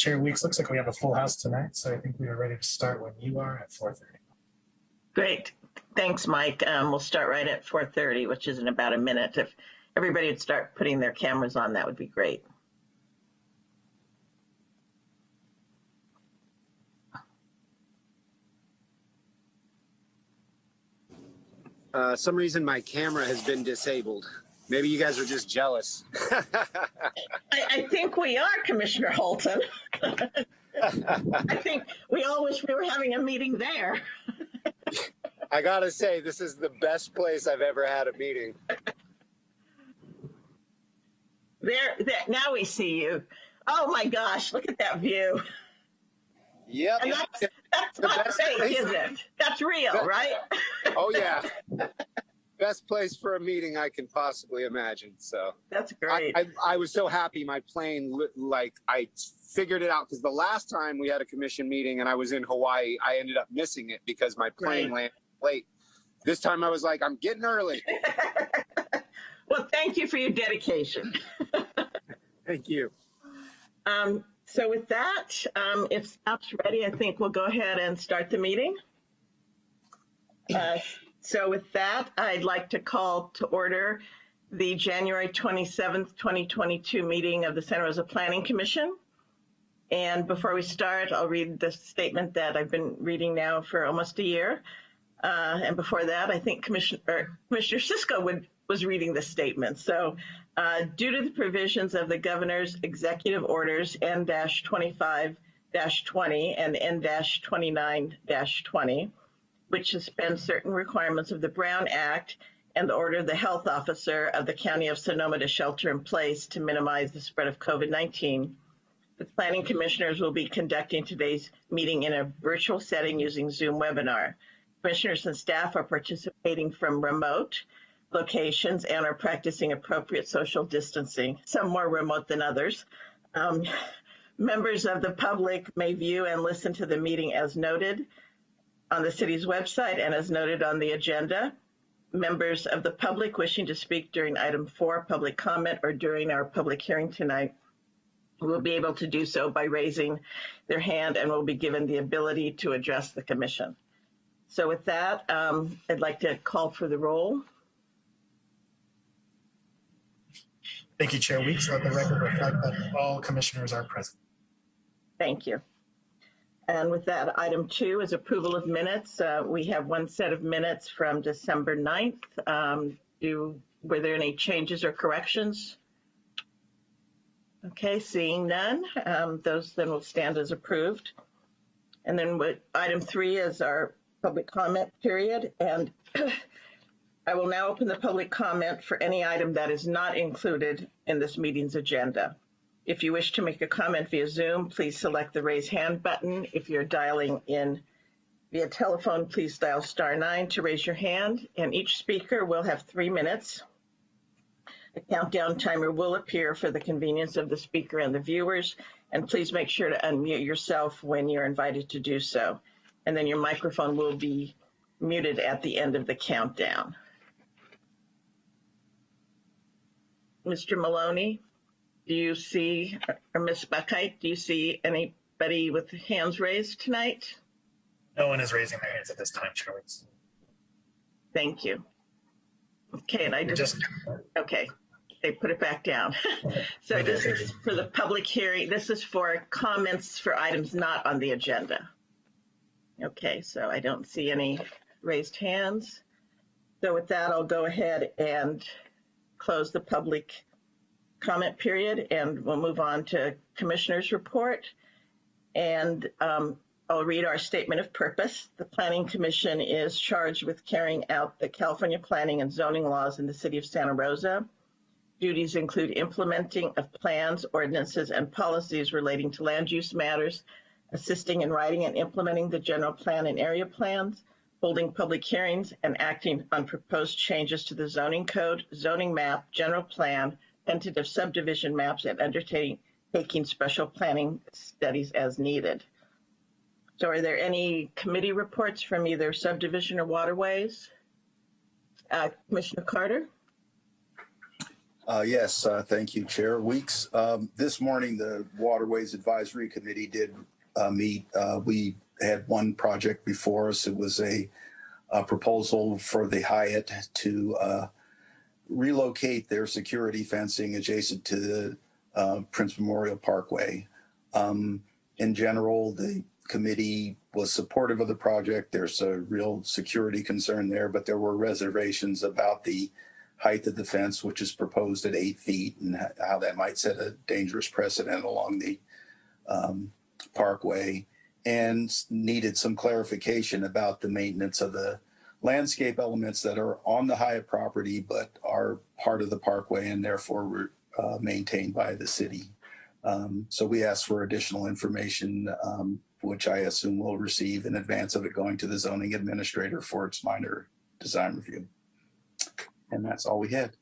Chair Weeks, looks like we have a full house tonight, so I think we are ready to start when you are at 4:30. Great. Thanks, Mike. Um, we'll start right at 4:30, which is in about a minute. If everybody would start putting their cameras on, that would be great. Uh, some reason my camera has been disabled. Maybe you guys are just jealous. I, I think we are, Commissioner Holton. I think we all wish we were having a meeting there. I gotta say, this is the best place I've ever had a meeting. There, there. Now we see you. Oh my gosh! Look at that view. Yep. And that's that's not fake, is it? That's real, right? Oh yeah. Best place for a meeting I can possibly imagine. So That's great. I, I was so happy my plane like I figured it out because the last time we had a commission meeting and I was in Hawaii, I ended up missing it because my plane Right. landed late. This time I was like, I'm getting early. well, thank you for your dedication. Thank you. Um, so with that, um, if staff's ready, I think we'll go ahead and start the meeting. Uh, so with that, I'd like to call to order the January 27th, 2022 meeting of the Santa Rosa Planning Commission. And before we start, I'll read the statement that I've been reading now for almost a year. Uh, and before that, I think Commissioner, Commissioner Cisco would, was reading the statement. So uh, due to the provisions of the governor's executive orders N-25-20 and N-29-20, which suspend certain requirements of the Brown Act and the order of the health officer of the County of Sonoma to shelter in place to minimize the spread of COVID-19, the planning commissioners will be conducting today's meeting in a virtual setting using Zoom webinar. Commissioners and staff are participating from remote locations and are practicing appropriate social distancing, some more remote than others. Um, members of the public may view and listen to the meeting as noted on the city's website and as noted on the agenda. Members of the public wishing to speak during item four, public comment, or during our public hearing tonight will be able to do so by raising their hand and will be given the ability to address the commission. So with that, um, I'd like to call for the roll. Thank you, Chair Weeks. Let the record reflect that all commissioners are present. Thank you. And with that, item two is approval of minutes. Uh, we have one set of minutes from December 9th. Um, do, were there any changes or corrections? Okay, seeing none, um, those then will stand as approved. And then item three is our public comment period. And I will now open the public comment for any item that is not included in this meeting's agenda. If you wish to make a comment via Zoom, please select the raise hand button. If you're dialing in via telephone, please dial star nine to raise your hand. And each speaker will have three minutes. A countdown timer will appear for the convenience of the speaker and the viewers. And please make sure to unmute yourself when you're invited to do so. And then your microphone will be muted at the end of the countdown. Mr. Maloney? Do you see, uh, uh, or Ms. Buckheit, do you see anybody with hands raised tonight? No one is raising their hands at this time, Chair Weeks. Thank you. Okay, and I just, just, okay, they put it back down. So this is for the public hearing, this is for comments for items not on the agenda. Okay, so I don't see any raised hands. So with that, I'll go ahead and close the public comment period and we'll move on to commissioner's report. And um, I'll read our statement of purpose. The Planning Commission is charged with carrying out the California planning and zoning laws in the city of Santa Rosa. Duties include implementing of plans, ordinances, and policies relating to land use matters, assisting in writing and implementing the general plan and area plans, holding public hearings, and acting on proposed changes to the zoning code, zoning map, general plan, tentative subdivision maps, and undertaking taking special planning studies as needed. So are there any committee reports from either subdivision or waterways? Uh, Commissioner Carter? Uh, yes, uh, thank you, Chair Weeks. Um, this morning, the Waterways Advisory Committee did uh, meet. Uh, we had one project before us. It was a, a proposal for the Hyatt to uh, relocate their security fencing adjacent to the uh, Prince Memorial Parkway. Um, in general, the committee was supportive of the project. There's a real security concern there, but there were reservations about the height of the fence, which is proposed at eight feet, and how that might set a dangerous precedent along the um, parkway, and needed some clarification about the maintenance of the landscape elements that are on the Hyatt property, but are part of the parkway and therefore were uh, maintained by the city. Um, so we asked for additional information, um, which I assume we'll receive in advance of it going to the zoning administrator for its minor design review. And that's all we had.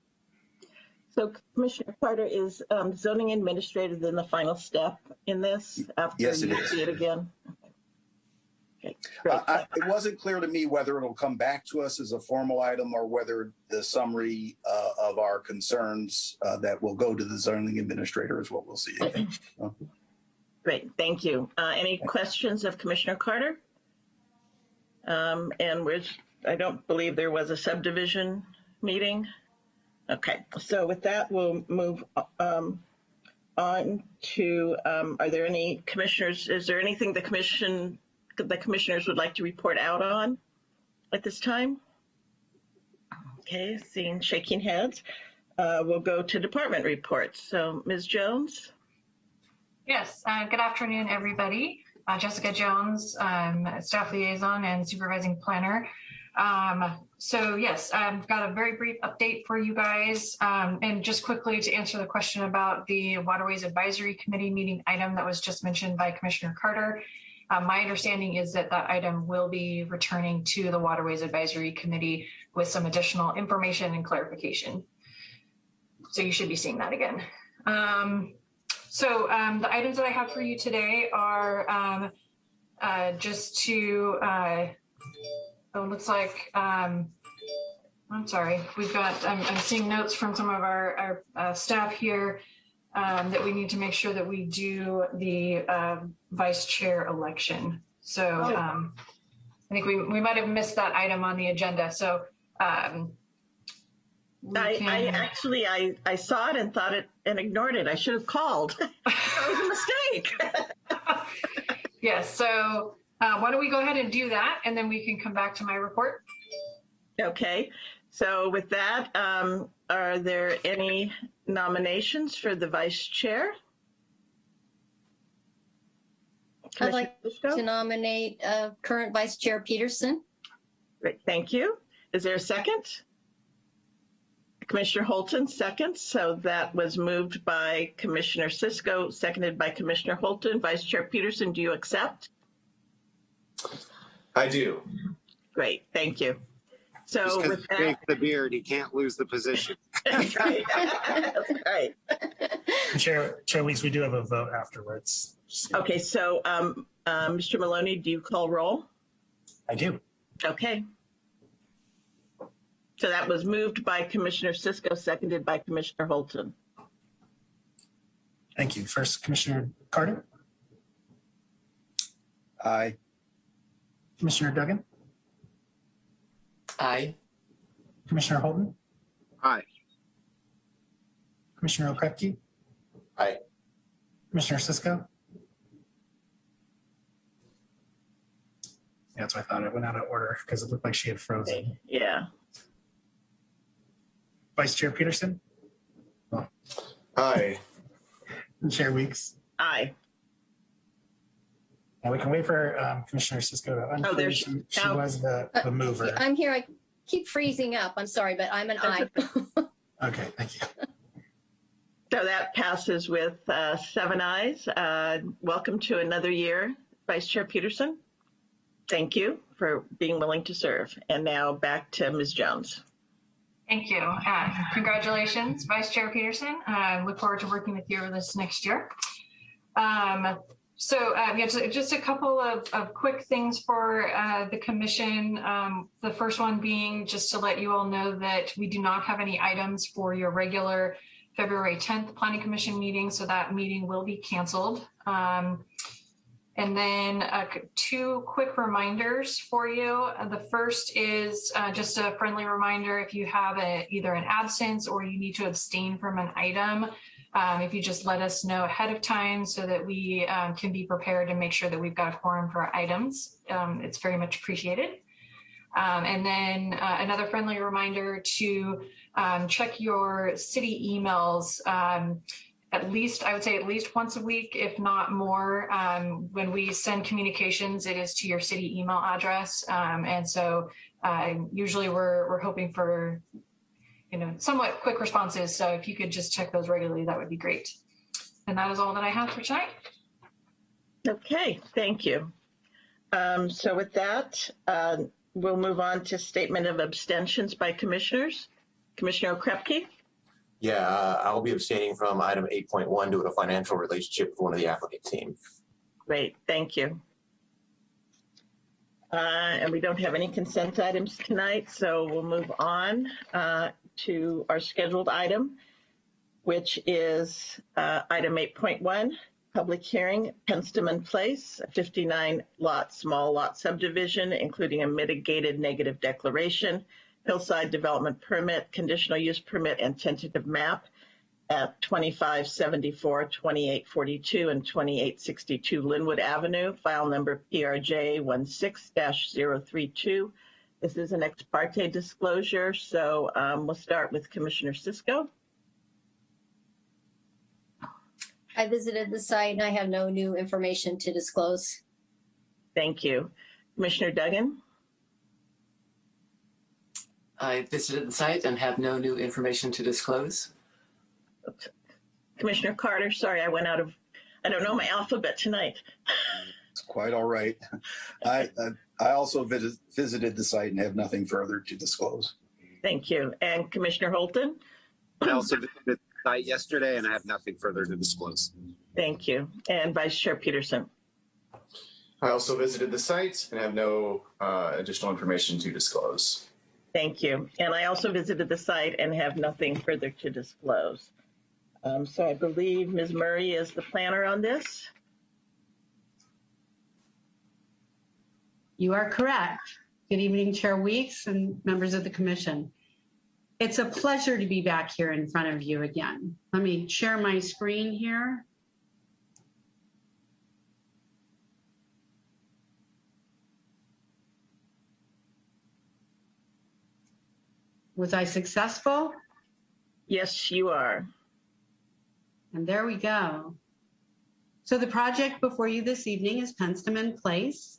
So Commissioner Carter, is um, zoning administrator then the final step in this? after Yes, it you is. See it again? Okay, great. I, it wasn't clear to me whether it'll come back to us as a formal item or whether the summary uh, of our concerns uh, that will go to the zoning administrator is what we'll see. Great, thank you. Uh, Any questions of Commissioner Carter? Um, And where's, I don't believe there was a subdivision meeting. Okay, so with that, we'll move um, on to, um, are there any commissioners, is there anything the commission, the commissioners would like to report out on at this time? Okay, seeing shaking heads, uh, we'll go to department reports. So Ms. Jones? Yes, uh, good afternoon, everybody. Uh, Jessica Jones, um, staff liaison and supervising planner. Um, so yes, I've got a very brief update for you guys. Um, and just quickly to answer the question about the Waterways Advisory Committee meeting item that was just mentioned by Commissioner Carter. Uh, my understanding is that that item will be returning to the Waterways Advisory Committee with some additional information and clarification. So you should be seeing that again. Um, so um, the items that I have for you today are um, uh, just to, uh, oh, it looks like, um, I'm sorry, we've got, I'm, I'm seeing notes from some of our, our uh, staff here um, that we need to make sure that we do the uh, vice chair election. So Oh. um, I think we, we might have missed that item on the agenda. So um, I, I actually I, I saw it and thought it and ignored it. I should have called. that was a mistake. Yes, so uh, why don't we go ahead and do that, and then we can come back to my report. okay. So with that, um, are there any nominations for the vice chair? I'd like Commissioner to nominate uh, current Vice Chair Peterson. Great, thank you. Is there a second? Commissioner Holton seconds. So that was moved by Commissioner Cisco, seconded by Commissioner Holton. Vice Chair Peterson, do you accept? I do. Great, thank you. Just So because with he that, takes the beard, he can't lose the position. That's right. That's right. Chair, Chair Weeks, we do have a vote afterwards. Okay, so um, uh, Mr. Maloney, do you call roll? I do. Okay. So that was moved by Commissioner Cisco, seconded by Commissioner Holton. Thank you. First, Commissioner Carter, Aye. Commissioner Duggan, Aye. Commissioner Holton, Aye. Commissioner Okrepkie. Aye. Commissioner Cisco. Yeah, that's what I thought. It went out of order because it looked like she had frozen. Yeah. Vice Chair Peterson Aye. Chair Weeks. Aye. And we can wait for um, Commissioner Cisco to Oh, there she- She, she now- was the, the mover. I'm here. I keep freezing up. I'm sorry, but I'm an aye. Okay, thank you. So that passes with uh, seven ayes. Uh, Welcome to another year, Vice Chair Peterson. Thank you for being willing to serve. And now back to Ms. Jones. Thank you. Uh, congratulations, Vice Chair Peterson. I look forward to working with you this next year. Um, So uh, yeah, just, just a couple of, of quick things for uh, the commission. Um, the first one being just to let you all know that we do not have any items for your regular February 10th Planning Commission meeting, so that meeting will be canceled. Um, and then uh, two quick reminders for you. Uh, the first is uh, just a friendly reminder if you have a, either an absence or you need to abstain from an item, um, if you just let us know ahead of time so that we um, can be prepared and make sure that we've got a quorum for our items, um, it's very much appreciated. Um, and then uh, another friendly reminder to um, check your city emails um, at least, I would say at least once a week, if not more. Um, when we send communications, it is to your city email address. Um, and so uh, usually we're, we're hoping for, you know, somewhat quick responses. So if you could just check those regularly, that would be great. And that is all that I have for tonight. Okay, thank you. Um, so with that, uh, we'll move on to statement of abstentions by commissioners. Commissioner Okrepkie? Yeah, uh, I'll be abstaining from item eight point one due to a financial relationship with one of the applicant team. Great, thank you. Uh, And we don't have any consent items tonight, so we'll move on uh, to our scheduled item, which is uh, item 8.1, public hearing, Penstemon Place, 59 lot, small lot subdivision, including a mitigated negative declaration, hillside development permit, conditional use permit, and tentative map at 2574, 2842, and 2862 Linwood Avenue, file number PRJ 16-032. This is an ex parte disclosure, so um, we'll start with Commissioner Cisco. I visited the site and I have no new information to disclose. Thank you. Commissioner Duggan? I visited the site and have no new information to disclose. Commissioner Carter, sorry, I went out of, I don't know my alphabet tonight. It's quite all right. I, I, I also vis- visited the site and have nothing further to disclose. Thank you. And Commissioner Holton? I also visited the site yesterday and I have nothing further to disclose. Thank you. And Vice Chair Peterson? I also visited the site and have no uh, additional information to disclose. Thank you. And I also visited the site and have nothing further to disclose. Um, so I believe Ms. Murray is the planner on this. You are correct. Good evening, Chair Weeks and members of the commission. It's a pleasure to be back here in front of you again. Let me share my screen here. Was I successful? Yes, you are. And there we go. So the project before you this evening is Penstemon Place.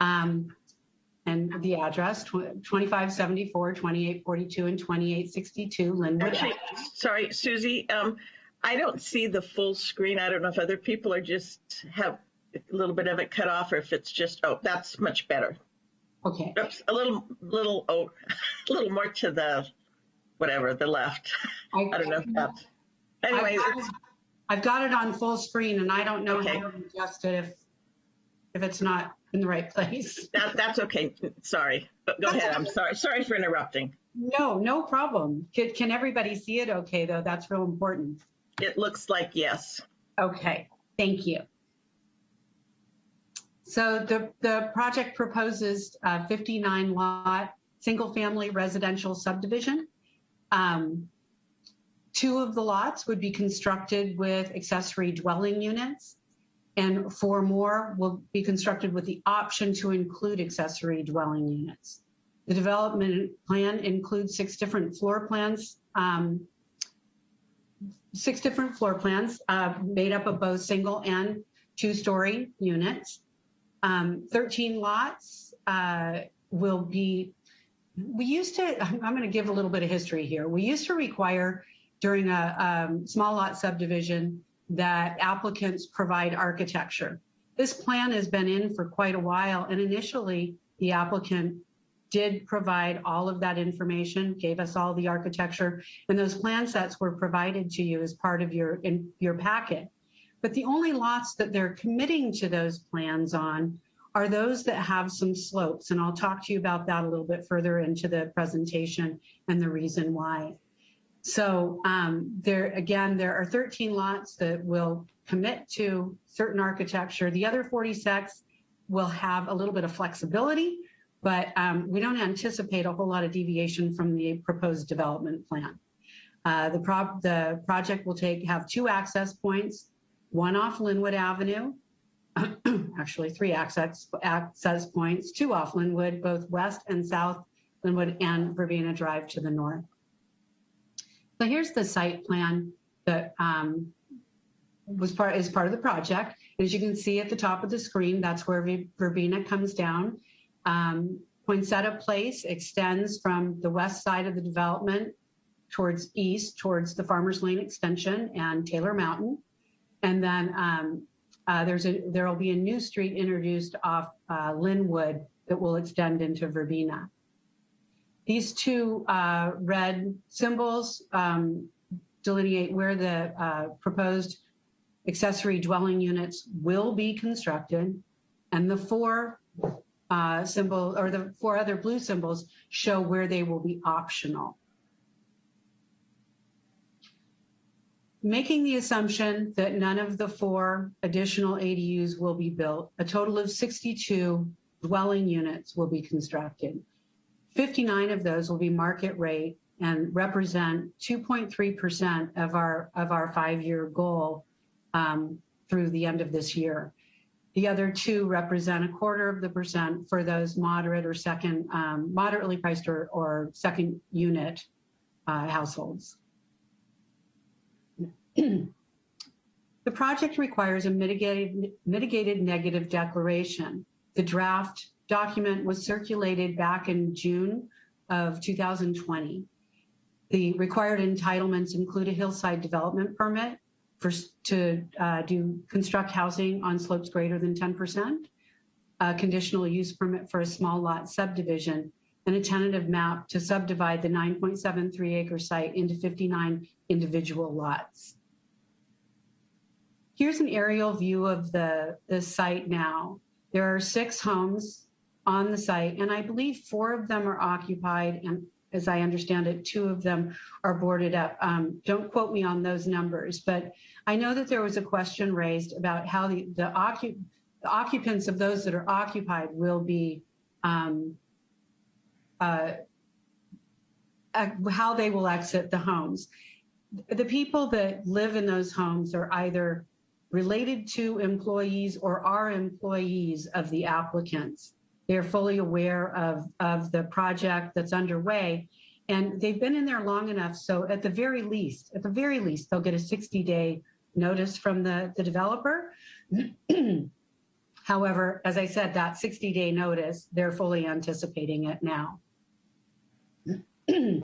Um, and the address, tw- 2574, 2842, and 2862 Linwood. Actually, sorry, Susie, um, I don't see the full screen. I don't know if other people are just have a little bit of it cut off or if it's just, oh, that's much better. Okay, Oops, a little, little, oh, a little more to the, whatever, the left. I don't know if that's, anyway, I've got it- I've got it on full screen and I don't know Okay. how to adjust it if, if it's not in the right place. that, that's okay. Sorry, go ahead. I'm sorry. Sorry for interrupting. No, no problem. Can, can everybody see it okay, though? That's real important. It looks like yes. Okay, thank you. So the, the project proposes a 59 lot, single family residential subdivision. Um, Two of the lots would be constructed with accessory dwelling units. And four more will be constructed with the option to include accessory dwelling units. The development plan includes six different floor plans, um, six different floor plans uh, made up of both single and two-story units. Um, 13 lots uh, will be, we used to, I'm going to give a little bit of history here. We used to require during a um, small lot subdivision that applicants provide architecture. This plan has been in for quite a while and initially the applicant did provide all of that information, gave us all the architecture, and those plan sets were provided to you as part of your in your packet. But the only lots that they're committing to those plans on are those that have some slopes. And I'll talk to you about that a little bit further into the presentation and the reason why. So um, there, again, there are 13 lots that will commit to certain architecture. The other 46 will have a little bit of flexibility, but um, we don't anticipate a whole lot of deviation from the proposed development plan. Uh, the, pro the project will take have two access points, one off Linwood Avenue, actually three access, access points, two off Linwood, both west and south Linwood and Verbena Drive to the north. So here's the site plan that um, was part is part of the project. As you can see at the top of the screen, that's where Verbena comes down. Um, Poinsettia Place extends from the west side of the development towards east, towards the Farmers Lane extension and Taylor Mountain. And then um, uh, there's a there will be a new street introduced off uh, Linwood that will extend into Verbena. These two uh, red symbols um, delineate where the uh, proposed accessory dwelling units will be constructed, and the four uh, symbol or the four other blue symbols show where they will be optional. Making the assumption that none of the four additional ADUs will be built, a total of 62 dwelling units will be constructed. 59 of those will be market rate and represent 2.3% of our of our five-year goal um, through the end of this year. The other two represent a quarter of the percent for those moderate or second, um, moderately priced or, or second unit uh, households. the project requires a mitigated, mitigated negative declaration. The draft document was circulated back in June of 2020. The required entitlements include a hillside development permit for to uh, do construct housing on slopes greater than 10%, a conditional use permit for a small lot subdivision, and a tentative map to subdivide the 9.73 acre site into 59 individual lots. Here's an aerial view of the, the site now. There are six homes on the site, and I believe four of them are occupied, and as I understand it, two of them are boarded up. Um, don't quote me on those numbers, but I know that there was a question raised about how the, the, occup the occupants of those that are occupied will be, um, uh, how they will exit the homes. The people that live in those homes are either related to employees or are employees of the applicants. They're fully aware of, of the project that's underway and they've been in there long enough. So at the very least, at the very least, they'll get a 60 day notice from the, the developer. However, as I said, that 60 day notice, they're fully anticipating it now.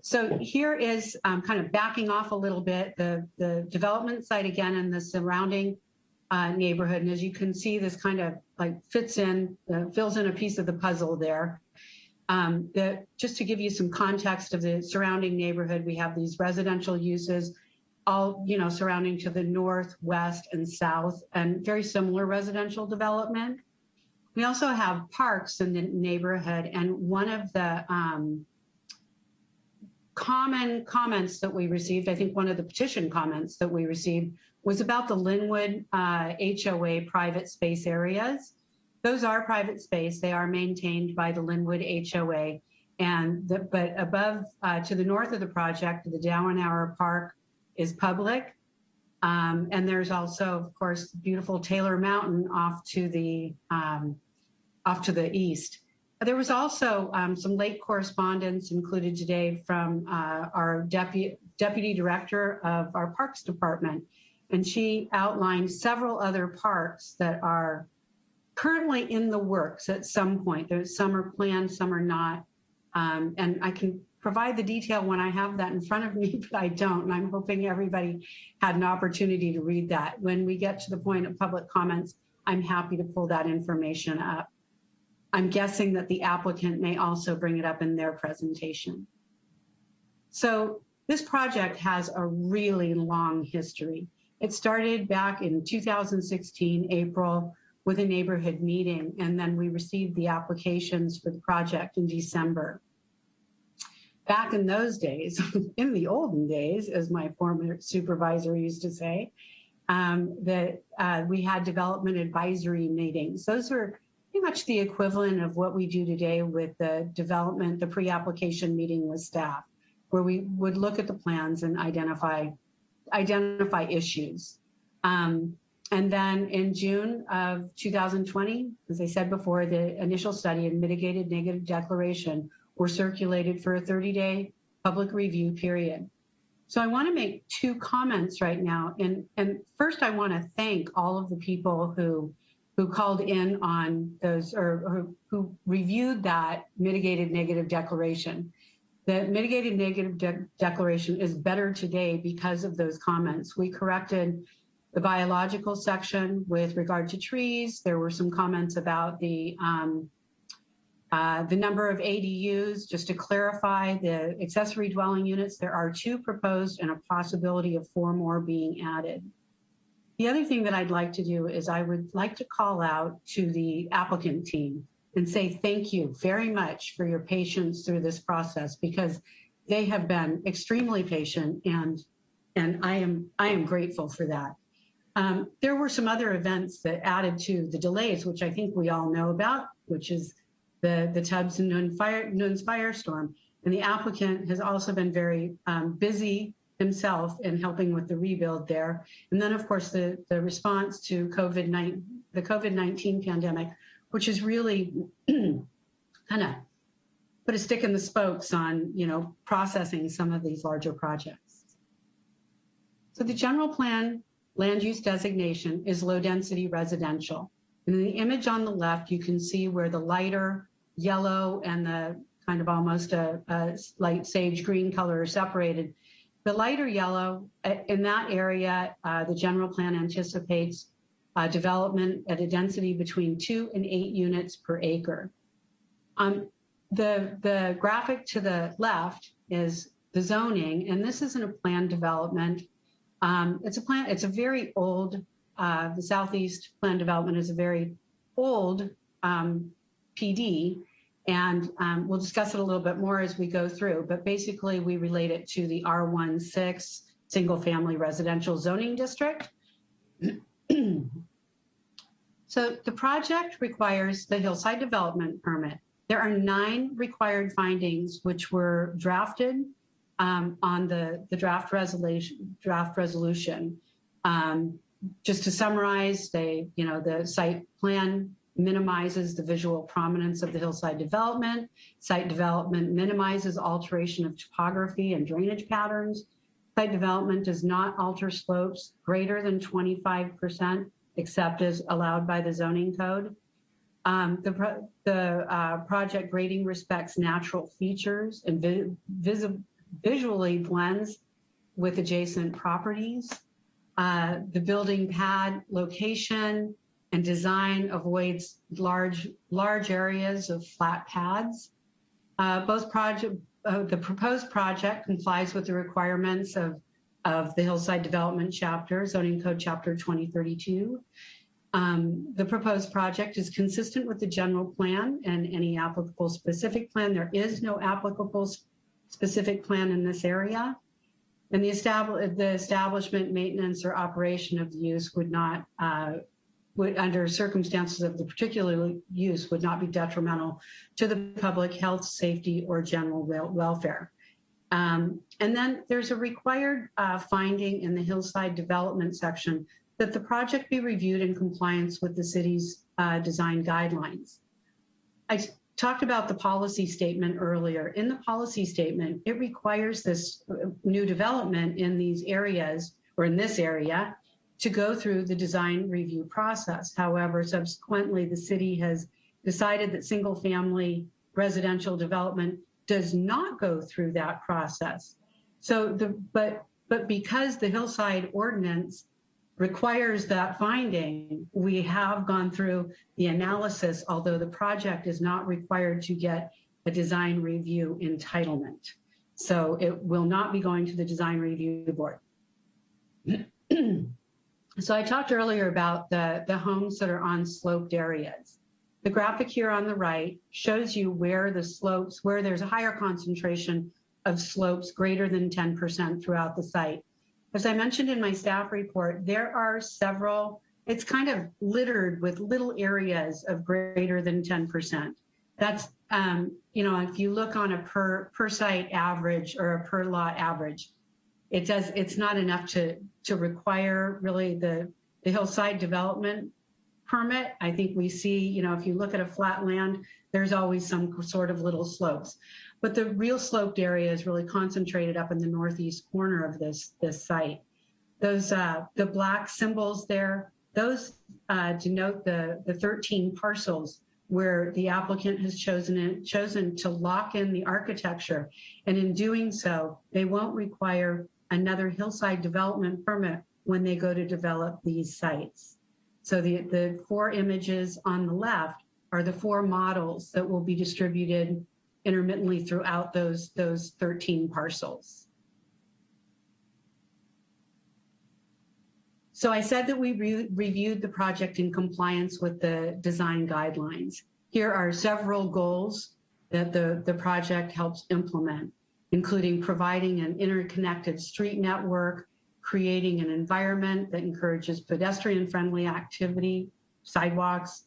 so here is um, kind of backing off a little bit, the, the development site again and the surrounding uh, neighborhood. And as you can see, this kind of like fits in, uh, fills in a piece of the puzzle there. Um, just to give you some context of the surrounding neighborhood, we have these residential uses, all you know, surrounding to the north, west, and south, and very similar residential development. We also have parks in the neighborhood, and one of the um, common comments that we received, I think one of the petition comments that we received was about the Linwood uh, HOA private space areas. Those are private space. They are maintained by the Linwood HOA. And the, but above uh, to the north of the project, the Dowenauer Park is public. Um, and there's also, of course, beautiful Taylor Mountain off to the um, off to the east. There was also um, some late correspondence included today from uh, our deputy deputy director of our Parks Department, and she outlined several other parks that are currently in the works at some point. There's some are planned, some are not. Um, and I can provide the detail when I have that in front of me, but I don't. And I'm hoping everybody had an opportunity to read that. When we get to the point of public comments, I'm happy to pull that information up. I'm guessing that the applicant may also bring it up in their presentation. So this project has a really long history. It started back in 2016, April, with a neighborhood meeting, and then we received the applications for the project in December. Back in those days, in the olden days, as my former supervisor used to say, um, that uh, we had development advisory meetings. Those were pretty much the equivalent of what we do today with the development, the pre-application meeting with staff, where we would look at the plans and identify identify issues. Um, and then in June of 2020, as I said before, the initial study and mitigated negative declaration were circulated for a 30-day public review period. So I want to make two comments right now. And, and first, I want to thank all of the people who who called in on those or, or who reviewed that mitigated negative declaration. The mitigated negative de declaration is better today because of those comments. We corrected the biological section with regard to trees. There were some comments about the um, uh, the number of ADUs, just to clarify, the accessory dwelling units, there are two proposed and a possibility of four more being added. The other thing that I'd like to do is I would like to call out to the applicant team and say thank you very much for your patience through this process because they have been extremely patient and and I am I am grateful for that. Um, there were some other events that added to the delays, which I think we all know about, which is the, the Tubbs and Nuns fire, Nuns firestorm. And the applicant has also been very um, busy himself in helping with the rebuild there. And then, of course, the, the response to COVID-19, the COVID-19 pandemic, which is really kind of put a stick in the spokes on, you know, processing some of these larger projects. So the general plan land use designation is low density residential. And in the image on the left, you can see where the lighter yellow and the kind of almost a, a light sage green color are separated. The lighter yellow, uh, in that area, uh, the general plan anticipates uh, development at a density between two and eight units per acre. Um, the, the graphic to the left is the zoning, and this isn't a planned development. Um, it's a plan, it's a very old, uh, the Southeast Plan Development is a very old um, PD, and um, we'll discuss it a little bit more as we go through, but basically we relate it to the R16 single family residential zoning district. so the project requires the hillside development permit. There are nine required findings which were drafted um, on the, the draft resolution. Draft resolution. Um, just to summarize, they, you know, the site plan minimizes the visual prominence of the hillside development. Site development minimizes alteration of topography and drainage patterns. Site development does not alter slopes greater than 25% except as allowed by the zoning code. Um, the pro the uh, project grading respects natural features and vi visually blends with adjacent properties. Uh, the building pad location and design avoids large, large areas of flat pads. Uh, both project, uh, the proposed project complies with the requirements of, of the Hillside Development Chapter, Zoning Code Chapter 2032. Um, the proposed project is consistent with the general plan and any applicable specific plan. There is no applicable specific plan in this area. And the, the establishment, maintenance, or operation of the use would not uh, would, under circumstances of the particular use, would not be detrimental to the public health, safety, or general welfare. Um, and then there's a required uh, finding in the hillside development section that the project be reviewed in compliance with the city's uh, design guidelines. I talked about the policy statement earlier. In the policy statement, it requires this uh, new development in these areas or in this area to go through the design review process. However, subsequently, the city has decided that single family residential development does not go through that process. So the, but, but because the hillside ordinance requires that finding, we have gone through the analysis, although the project is not required to get a design review entitlement. So it will not be going to the design review board. So I talked earlier about the, the homes that are on sloped areas. The graphic here on the right shows you where the slopes, where there's a higher concentration of slopes greater than 10% throughout the site. As I mentioned in my staff report, there are several, it's kind of littered with little areas of greater than 10%. That's, um, you know, if you look on a per, per site average or a per lot average, it does, it's not enough to, to require really the, the hillside development permit. I think we see, you know, if you look at a flat land, there's always some sort of little slopes. But the real sloped area is really concentrated up in the northeast corner of this, this site. Those, uh, the black symbols there, those uh, denote the, the 13 parcels where the applicant has chosen it, chosen to lock in the architecture. And in doing so, they won't require another hillside development permit when they go to develop these sites. So the, the four images on the left are the four models that will be distributed intermittently throughout those, those 13 parcels. So I said that we re reviewed the project in compliance with the design guidelines. Here are several goals that the, the project helps implement, including providing an interconnected street network, creating an environment that encourages pedestrian-friendly activity, sidewalks,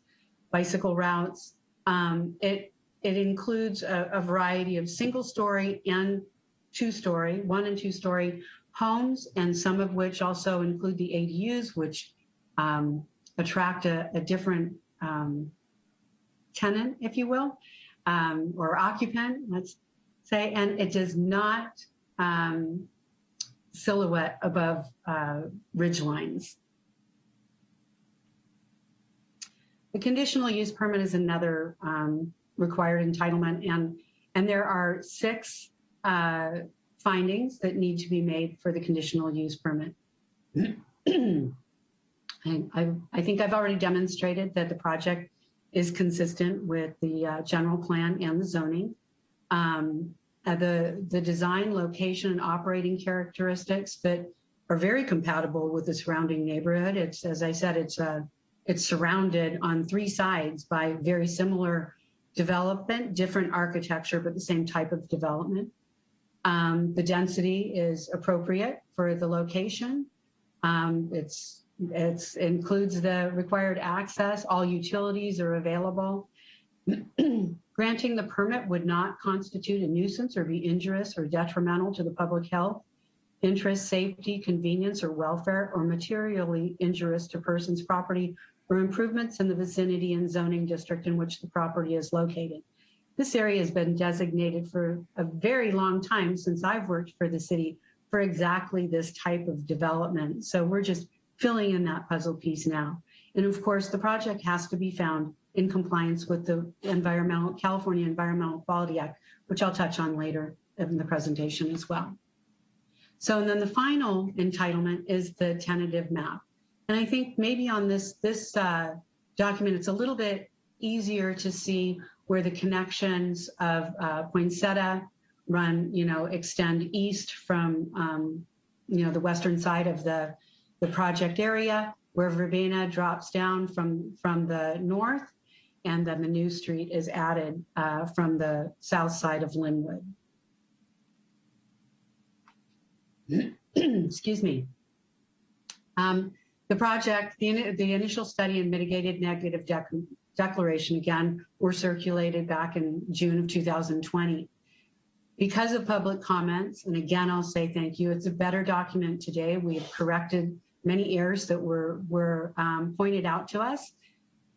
bicycle routes. Um, it, it includes a, a variety of single-story and two-story, one and two-story homes, and some of which also include the ADUs, which um, attract a, a different um, tenant, if you will, um, or occupant, let's say, and it does not um, silhouette above uh, ridge lines. The conditional use permit is another um, required entitlement, and and there are six uh, findings that need to be made for the conditional use permit. I, I, think I've already demonstrated that the project is consistent with the uh, general plan and the zoning. Um, uh, the, the design, location, and operating characteristics that are very compatible with the surrounding neighborhood. It's, as I said, it's, uh, it's surrounded on three sides by very similar development, different architecture, but the same type of development. Um, the density is appropriate for the location. Um, it's it's includes the required access. All utilities are available. Granting the permit would not constitute a nuisance or be injurious or detrimental to the public health, interest, safety, convenience, or welfare, or materially injurious to persons, property, or improvements in the vicinity and zoning district in which the property is located. This area has been designated for a very long time since I've worked for the city for exactly this type of development. So we're just filling in that puzzle piece now. And of course, the project has to be found in compliance with the environmental California Environmental Quality Act, which I'll touch on later in the presentation as well. So and then the final entitlement is the tentative map. And I think maybe on this, this uh, document, it's a little bit easier to see where the connections of uh, Poinsettia run, you know, extend east from, um, you know, the western side of the, the project area, where Verbena drops down from, from the north, and then the new street is added uh, from the south side of Linwood. Excuse me. Um, the project, the, the initial study and mitigated negative declaration again were circulated back in June of 2020. Because of public comments, and again, I'll say thank you, it's a better document today. We have corrected many errors that were, were um, pointed out to us,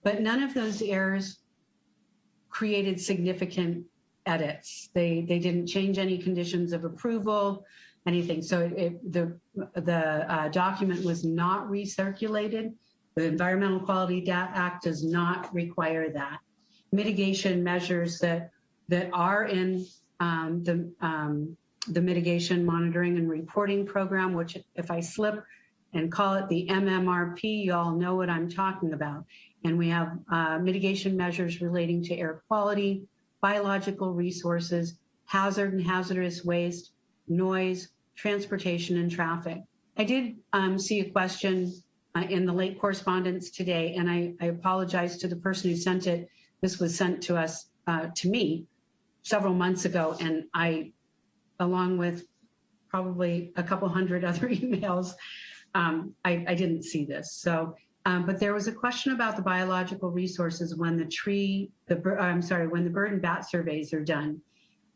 but none of those errors created significant edits. They, they didn't change any conditions of approval, anything. So it, the, the uh, document was not recirculated. The Environmental Quality Act does not require that. Mitigation measures that that are in um, the um, the mitigation monitoring and reporting program, which if I slip and call it the MMRP, you all know what I'm talking about. And we have uh, mitigation measures relating to air quality, biological resources, hazard and hazardous waste, noise, transportation, and traffic. I did um, see a question uh, in the late correspondence today, and I, I apologize to the person who sent it. This was sent to us, uh, to me, several months ago, and I, along with probably a couple hundred other emails, um, I, I didn't see this. So, um, but there was a question about the biological resources when the tree, the I'm sorry, when the bird and bat surveys are done.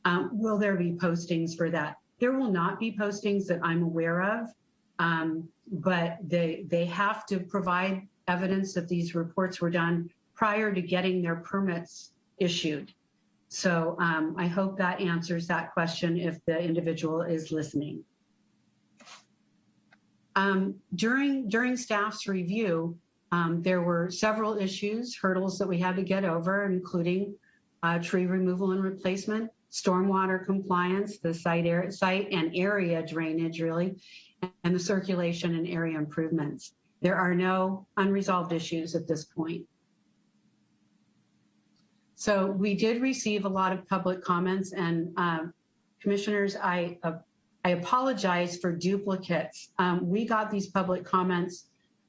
Um, will there be postings for that? There will not be postings that I'm aware of, um, but they they have to provide evidence that these reports were done prior to getting their permits issued. So um, I hope that answers that question if the individual is listening. Um, during during staff's review, um, there were several issues, hurdles that we had to get over, including uh, tree removal and replacement, stormwater compliance, the site site and area drainage really, and the circulation and area improvements. There are no unresolved issues at this point. So we did receive a lot of public comments and um, commissioners, I, uh, I apologize for duplicates. Um, we got these public comments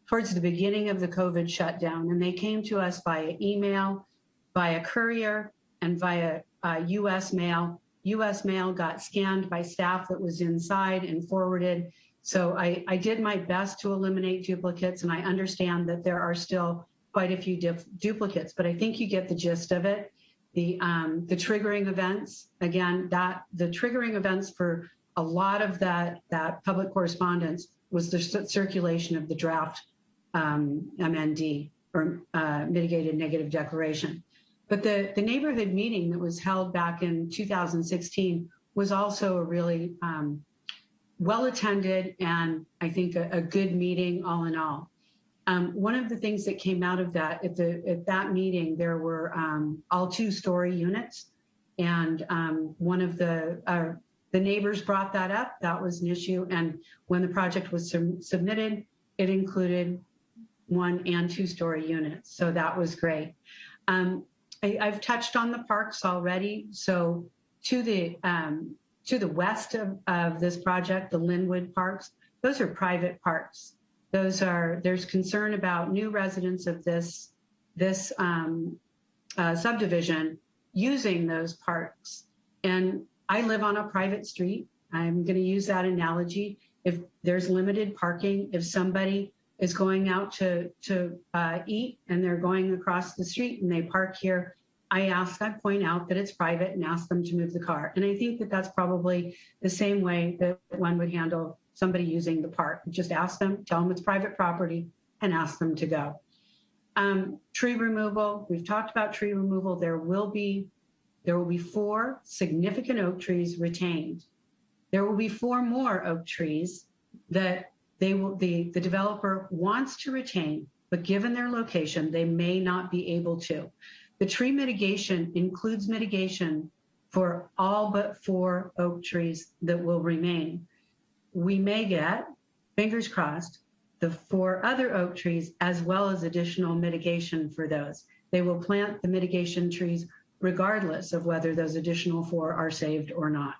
towards the beginning of the COVID shutdown and they came to us via email, via courier and via uh, US mail. US mail got scanned by staff that was inside and forwarded. So I, I did my best to eliminate duplicates and I understand that there are still quite a few duplicates, but I think you get the gist of it. The um, the triggering events again that the triggering events for a lot of that that public correspondence was the circulation of the draft um, MND or uh, mitigated negative declaration. But the the neighborhood meeting that was held back in 2016 was also a really um, well attended and I think a, a good meeting all in all. Um, one of the things that came out of that at the at that meeting, there were um, all two-story units, and um, one of the uh, the neighbors brought that up. That was an issue, and when the project was sub- submitted, it included one and two-story units, so that was great. Um, I, I've touched on the parks already, so to the um, to the west of, of this project, the Linwood Parks, those are private parks those are there's concern about new residents of this this um, uh, subdivision using those parks and i live on a private street i'm going to use that analogy if there's limited parking if somebody is going out to to uh, eat and they're going across the street and they park here i ask i point out that it's private and ask them to move the car and i think that that's probably the same way that one would handle somebody using the park. Just ask them, tell them it's private property, and ask them to go. Um, tree removal, we've talked about tree removal. There will be there will be four significant oak trees retained. There will be four more oak trees that they will the, the developer wants to retain, but given their location, they may not be able to. The tree mitigation includes mitigation for all but four oak trees that will remain we may get, fingers crossed, the four other oak trees as well as additional mitigation for those. They will plant the mitigation trees regardless of whether those additional four are saved or not.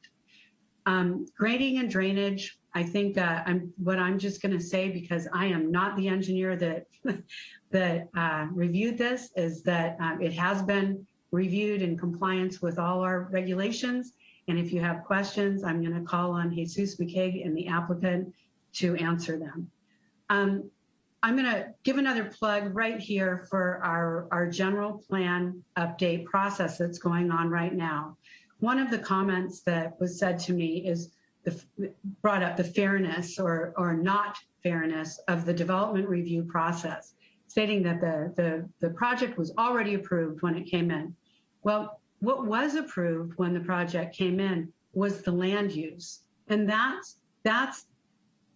Um, grading and drainage, I think uh, I'm what I'm just going to say because I am not the engineer that that uh, reviewed this is that um, it has been reviewed in compliance with all our regulations and if you have questions, I'm going to call on Jesus McCaig and the applicant to answer them. Um, I'm going to give another plug right here for our, our general plan update process that's going on right now. One of the comments that was said to me is the, brought up the fairness or, or not fairness of the development review process, stating that the, the, the project was already approved when it came in. Well, what was approved when the project came in was the land use. And that's, that's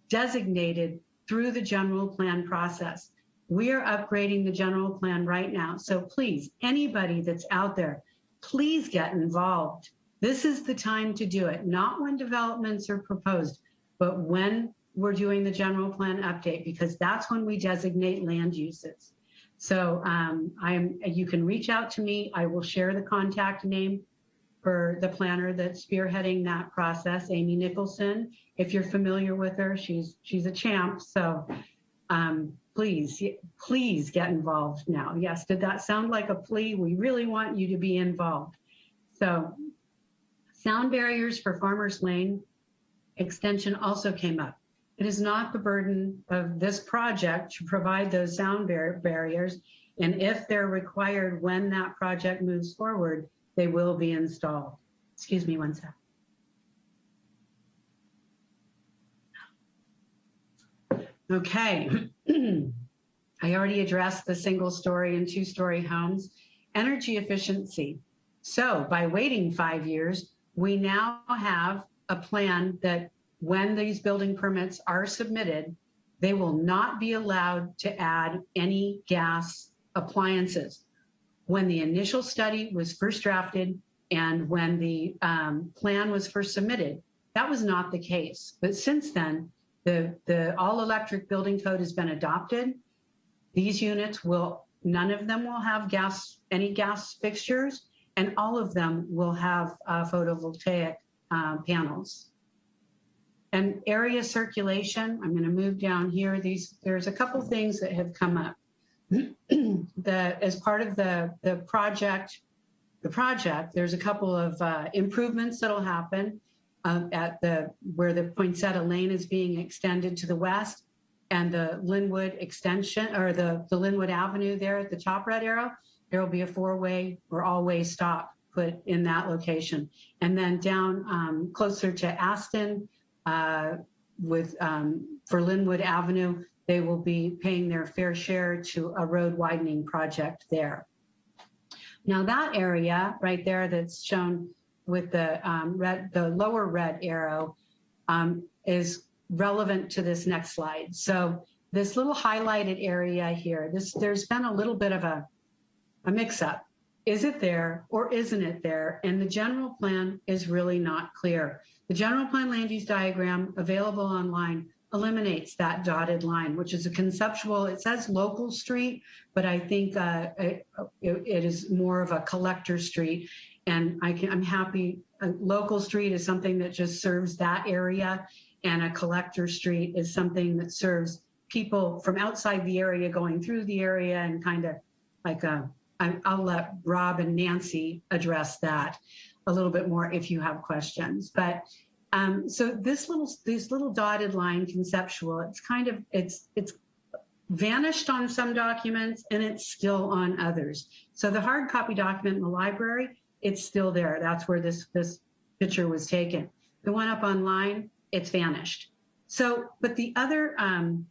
designated through the general plan process. We are upgrading the general plan right now. So please, anybody that's out there, please get involved. This is the time to do it, not when developments are proposed, but when we're doing the general plan update, because that's when we designate land uses. So um, I'm, you can reach out to me. I will share the contact name for the planner that's spearheading that process, Amy Nicholson. If you're familiar with her, she's she's a champ. So um, please, please get involved now. Yes, did that sound like a plea? We really want you to be involved. So sound barriers for Farmers Lane extension also came up. It is not the burden of this project to provide those sound bar- barriers. And if they're required when that project moves forward, they will be installed. Excuse me one sec. Okay. I already addressed the single story and two story homes. Energy efficiency. So by waiting five years, we now have a plan that when these building permits are submitted, they will not be allowed to add any gas appliances. When the initial study was first drafted and when the um, plan was first submitted, that was not the case. But since then, the, the all electric building code has been adopted. These units will, none of them will have gas, any gas fixtures, and all of them will have uh, photovoltaic uh, panels. And area circulation, I'm going to move down here. These, there's a couple things that have come up. The, as part of the, the project, the project, there's a couple of uh, improvements that'll happen um, at the, where the Poinsettia Lane is being extended to the west and the Linwood extension or the, the Linwood Avenue there at the top red arrow, there will be a four-way or all-way stop put in that location. And then down um, closer to Aston uh, with um, for Linwood Avenue, they will be paying their fair share to a road widening project there. Now that area right there that's shown with the um, red, the lower red arrow um, is relevant to this next slide. So this little highlighted area here, this there's been a little bit of a, a mix up. Is it there or isn't it there? And the general plan is really not clear. The general plan land use diagram available online eliminates that dotted line, which is a conceptual, it says local street, but I think uh, it, it is more of a collector street. And I can, I'm happy, a local street is something that just serves that area. And a collector street is something that serves people from outside the area going through the area and kind of like a, I'll let Rob and Nancy address that a little bit more if you have questions. But um, so this little, this little dotted line conceptual, it's kind of, it's, it's vanished on some documents and it's still on others. So the hard copy document in the library, it's still there. That's where this, this picture was taken. The one up online, it's vanished. So, but the other um,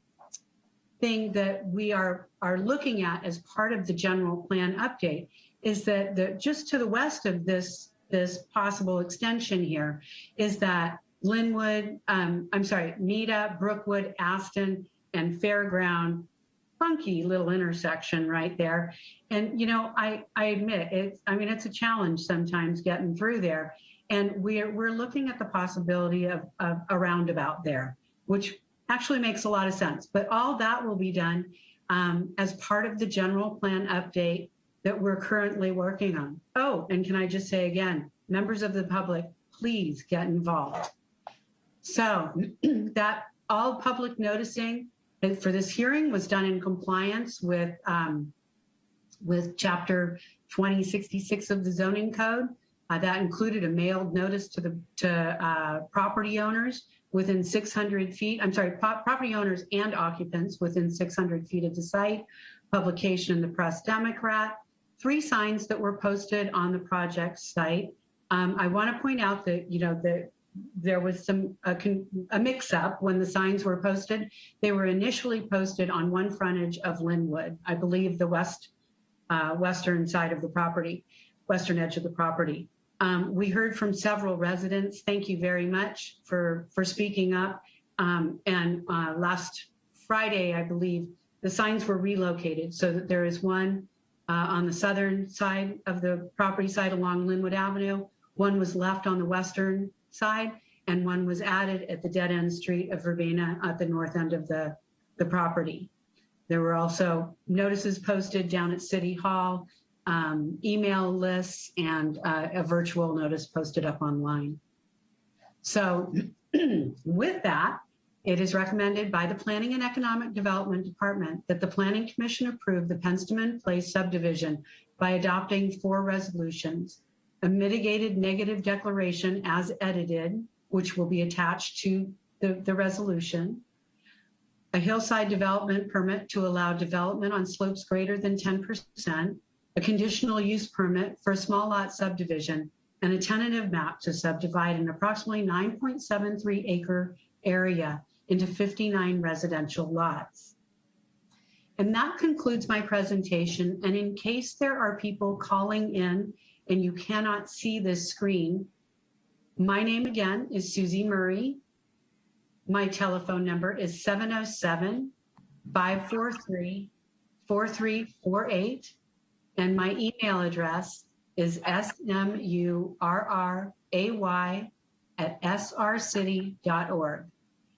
thing that we are, are looking at as part of the general plan update is that the, just to the west of this this possible extension here is that Linwood, um, I'm sorry, Nita, Brookwood, Aston, and Fairground, funky little intersection right there. And, you know, I, I admit it's, I mean, it's a challenge sometimes getting through there. And we're, we're looking at the possibility of, of a roundabout there, which actually makes a lot of sense. But all that will be done um, as part of the general plan update that we're currently working on. Oh, and can I just say again, members of the public, please get involved. So that all public noticing for this hearing was done in compliance with um, with chapter 2066 of the zoning code. Uh, that included a mailed notice to the to uh, property owners within 600 feet. I'm sorry, property owners and occupants within 600 feet of the site. Publication in the Press Democrat. Three signs that were posted on the project site. Um, I want to point out that you know that there was some a, a mix-up when the signs were posted. They were initially posted on one frontage of Linwood, I believe the west uh, western side of the property, western edge of the property. Um, we heard from several residents. Thank you very much for for speaking up. Um, and uh, last Friday, I believe, the signs were relocated so that there is one uh, on the southern side of the property side along Linwood Avenue. One was left on the western side, and one was added at the dead end street of Verbena at the north end of the, the property. There were also notices posted down at City Hall, um, email lists, and uh, a virtual notice posted up online. So with that, It is recommended by the Planning and Economic Development Department that the Planning Commission approve the Penstemon Place subdivision by adopting four resolutions. A mitigated negative declaration as edited, which will be attached to the, the resolution. A hillside development permit to allow development on slopes greater than 10%. A conditional use permit for a small lot subdivision and a tentative map to subdivide an approximately 9.73 acre area into 59 residential lots. And that concludes my presentation. And in case there are people calling in and you cannot see this screen, my name again is Susie Murray. My telephone number is 707 543 4348. And my email address is smurray at srcity.org.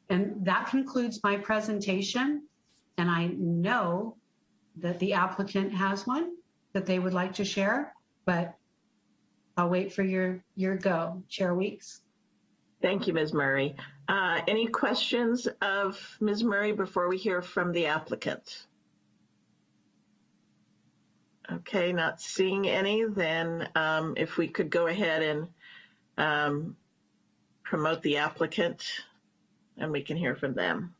And that concludes my presentation. And I know that the applicant has one that they would like to share, but I'll wait for your, your go, Chair Weeks. Thank you, Ms. Murray. Uh, Any questions of Ms. Murray before we hear from the applicant? Okay, not seeing any, then um, if we could go ahead and um, promote the applicant and we can hear from them.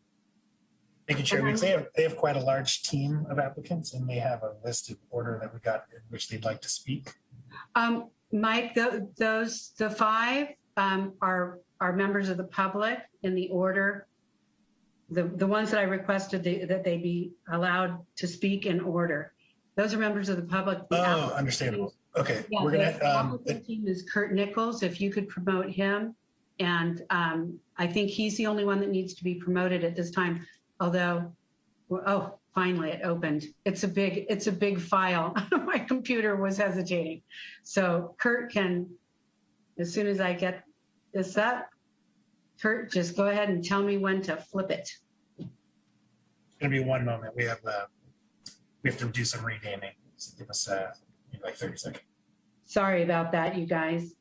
Thank you, Chair Weeks. They have, they have quite a large team of applicants and they have a list listed order that we got in which they'd like to speak. Um, Mike, tho- those, the five um, are, are members of the public in the order. The, the ones that I requested they- that they be allowed to speak in order. Those are members of the public. The Oh, applicant- understandable. Okay, Yeah, we're gonna, um, applicant team is Kurt Nichols, if you could promote him. And um, I think he's the only one that needs to be promoted at this time, although, oh, finally it opened. It's a big, it's a big file. My computer was hesitating. So Kurt can, as soon as I get this up, Kurt, just go ahead and tell me when to flip it. it's gonna be one moment. We have, uh, we have to do some renaming. So give us, uh, maybe like thirty seconds. Sorry about that, you guys.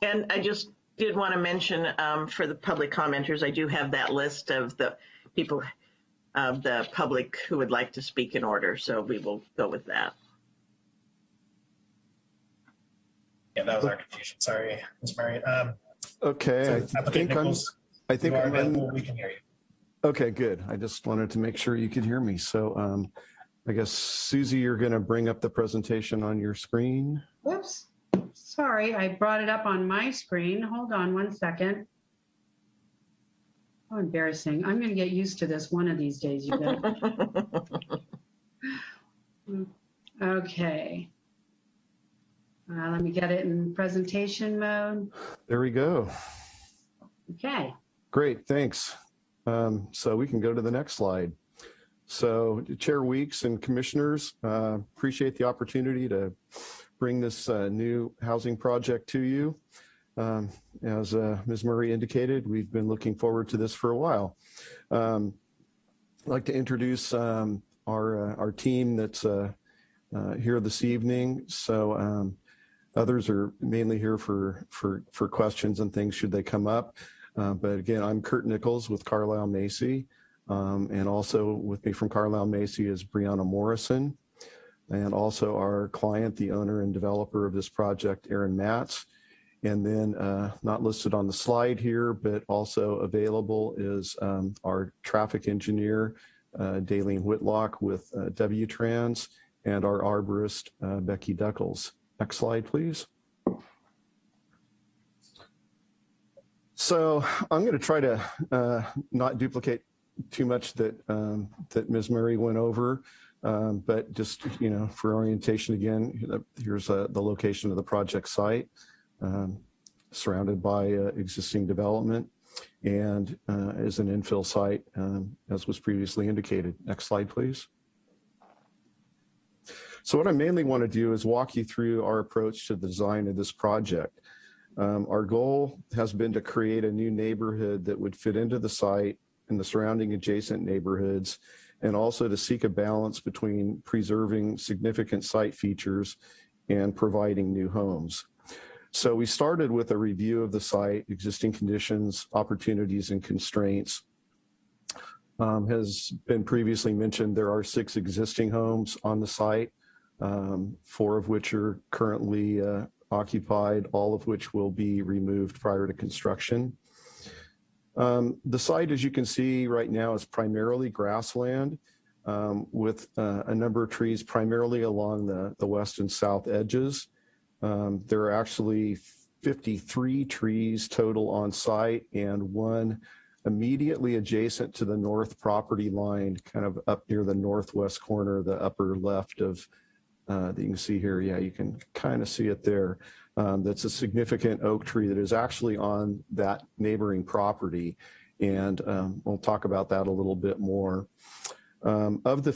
And I just did want to mention um, for the public commenters, I do have that list of the people of the public who would like to speak in order. So we will go with that. Yeah, that was our confusion. Sorry, Ms. Murray. Um, Okay, so I Applicant think I'm, I think I'm in. available. We can hear you. Okay, good. I just wanted to make sure you could hear me. So um, I guess Susie, you're going to bring up the presentation on your screen. Whoops, sorry, I brought it up on my screen. Hold on one second. How embarrassing. I'm gonna get used to this one of these days, you guys. Okay. Uh, let me get it in presentation mode. There we go. Okay, Great, thanks. Um, so we can go to the next slide. So Chair Weeks and Commissioners, uh, appreciate the opportunity to bring this uh, new housing project to you. Um, as uh, Ms. Murray indicated, we've been looking forward to this for a while. Um, I'd like to introduce um, our, uh, our team that's uh, uh, here this evening. So um, others are mainly here for, for, for questions and things should they come up. But again, I'm Kurt Nichols with Carlile Macy. Um, and also with me from Carlile Macy is Brianna Morrison. And also our client, the owner and developer of this project, Aaron Matz. And then uh, not listed on the slide here, but also available is um, our traffic engineer, uh, Dalene Whitlock with uh, W-Trans and our arborist, uh, Becky Duckles. Next slide, please. So I'm going to try to uh, not duplicate too much that um, that Ms. Murray went over, um, but just you know for orientation again, here's uh, the location of the project site, um, surrounded by uh, existing development, and uh, is an infill site um, as was previously indicated. Next slide, please. So what I mainly want to do is walk you through our approach to the design of this project. Um, our goal has been to create a new neighborhood that would fit into the site and the surrounding adjacent neighborhoods, and also to seek a balance between preserving significant site features and providing new homes. So we started with a review of the site, existing conditions, opportunities, and constraints, Um, has been previously mentioned, there are six existing homes on the site, um, four of which are currently uh, occupied, all of which will be removed prior to construction. Um, the site, as you can see right now, is primarily grassland um, with uh, a number of trees primarily along the, the west and south edges. Um, there are actually 53 trees total on site and one immediately adjacent to the north property line, kind of up near the northwest corner, the upper left of, uh, that you can see here. Yeah, you can kind of see it there. Um, that's a significant oak tree that is actually on that neighboring property. And um, we'll talk about that a little bit more. Um, of the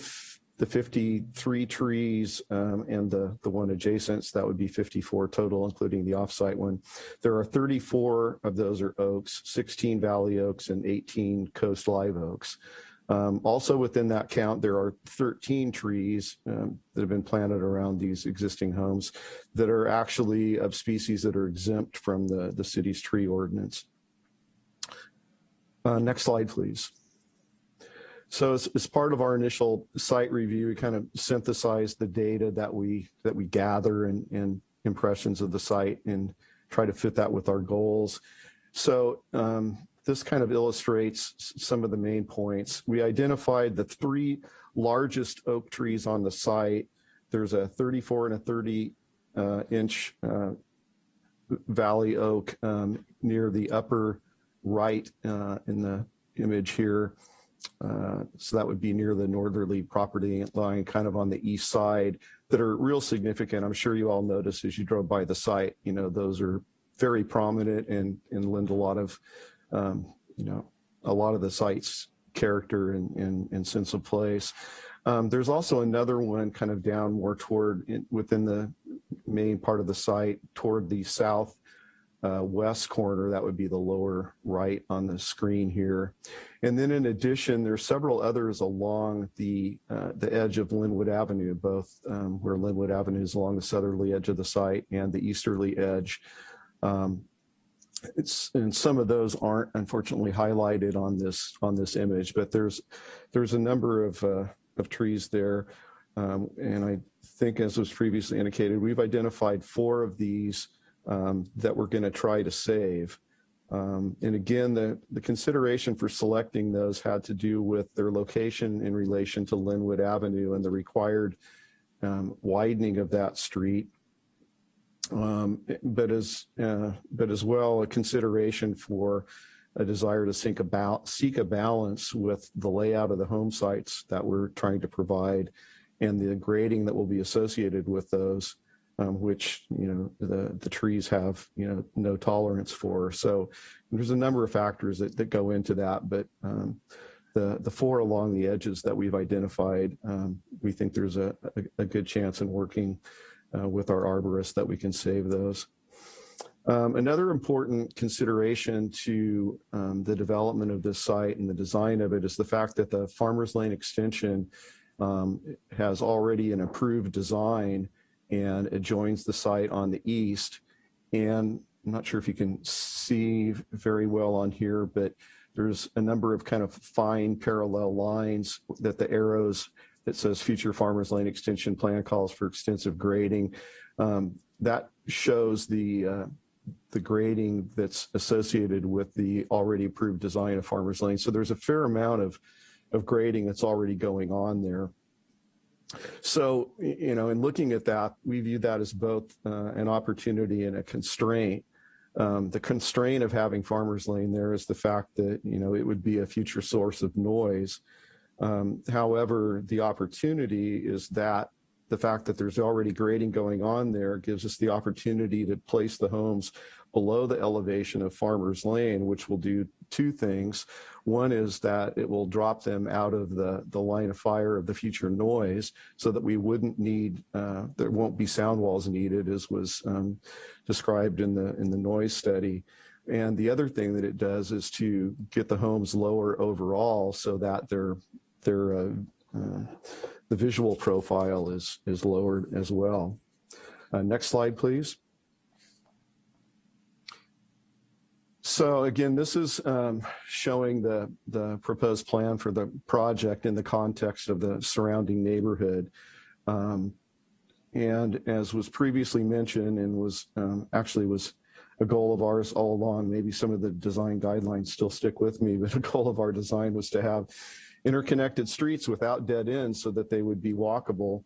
the 53 trees um, and the, the one adjacent, so that would be 54 total, including the offsite one. There are 34 of those are oaks, 16 valley oaks and 18 coast live oaks. Um, also within that count, there are 13 trees um, that have been planted around these existing homes that are actually of species that are exempt from the, the city's tree ordinance. Uh, next slide, please. So as, as, part of our initial site review, we kind of synthesized the data that we that we gather and, and impressions of the site and try to fit that with our goals. So um, this kind of illustrates some of the main points. We identified the three largest oak trees on the site. There's a 34 and a 30 uh, inch uh, valley oak um, near the upper right uh, in the image here. Uh, so that would be near the northerly property line, kind of on the east side, that are real significant. I'm sure you all noticed as you drove by the site, you know, those are very prominent and, and lend a lot of, um, you know, a lot of the site's character and, and, and sense of place. Um, there's also another one kind of down more toward in, within the main part of the site toward the south uh, west corner, that would be the lower right on the screen here. And then in addition, there's several others along the uh, the edge of Linwood Avenue, both um, where Linwood Avenue is along the southerly edge of the site and the easterly edge. Um, it's and some of those aren't unfortunately highlighted on this on this image, but there's there's a number of uh, of trees there. Um, and I think as was previously indicated, we've identified four of these um, that we're going to try to save. Um, and again, the, the consideration for selecting those had to do with their location in relation to Linwood Avenue and the required um, widening of that street. Um, but as uh, but as well a consideration for a desire to seek a, seek a balance with the layout of the home sites that we're trying to provide and the grading that will be associated with those um, which you know the the trees have you know no tolerance for. So there's a number of factors that, that go into that, but um, the the four along the edges that we've identified, um, we think there's a, a, a, good chance in working uh, with our arborist that we can save those. Um, another important consideration to um, the development of this site and the design of it is the fact that the Farmers Lane extension um, has already an approved design and it joins the site on the east. And I'm not sure if you can see very well on here, but there's a number of kind of fine parallel lines that the arrows that says future farmers lane extension plan calls for extensive grading. Um, that shows the uh, the grading that's associated with the already approved design of farmers lane. So there's a fair amount of of grading that's already going on there. So, you know, in looking at that, we view that as both uh, an opportunity and a constraint. Um, the constraint of having farmers lane there is the fact that, you know, it would be a future source of noise. Um, however, the opportunity is that the fact that there's already grading going on there gives us the opportunity to place the homes below the elevation of Farmers Lane, which will do two things. One is that it will drop them out of the, the line of fire of the future noise so that we wouldn't need, uh, there won't be sound walls needed as was um, described in the, in the noise study. And the other thing that it does is to get the homes lower overall so that their, their, uh, uh, the visual profile is, is lowered as well. Uh, next slide, please. So again, this is um, showing the, the proposed plan for the project in the context of the surrounding neighborhood. Um, and as was previously mentioned and was um, actually was a goal of ours all along, maybe some of the design guidelines still stick with me, but a goal of our design was to have interconnected streets without dead ends so that they would be walkable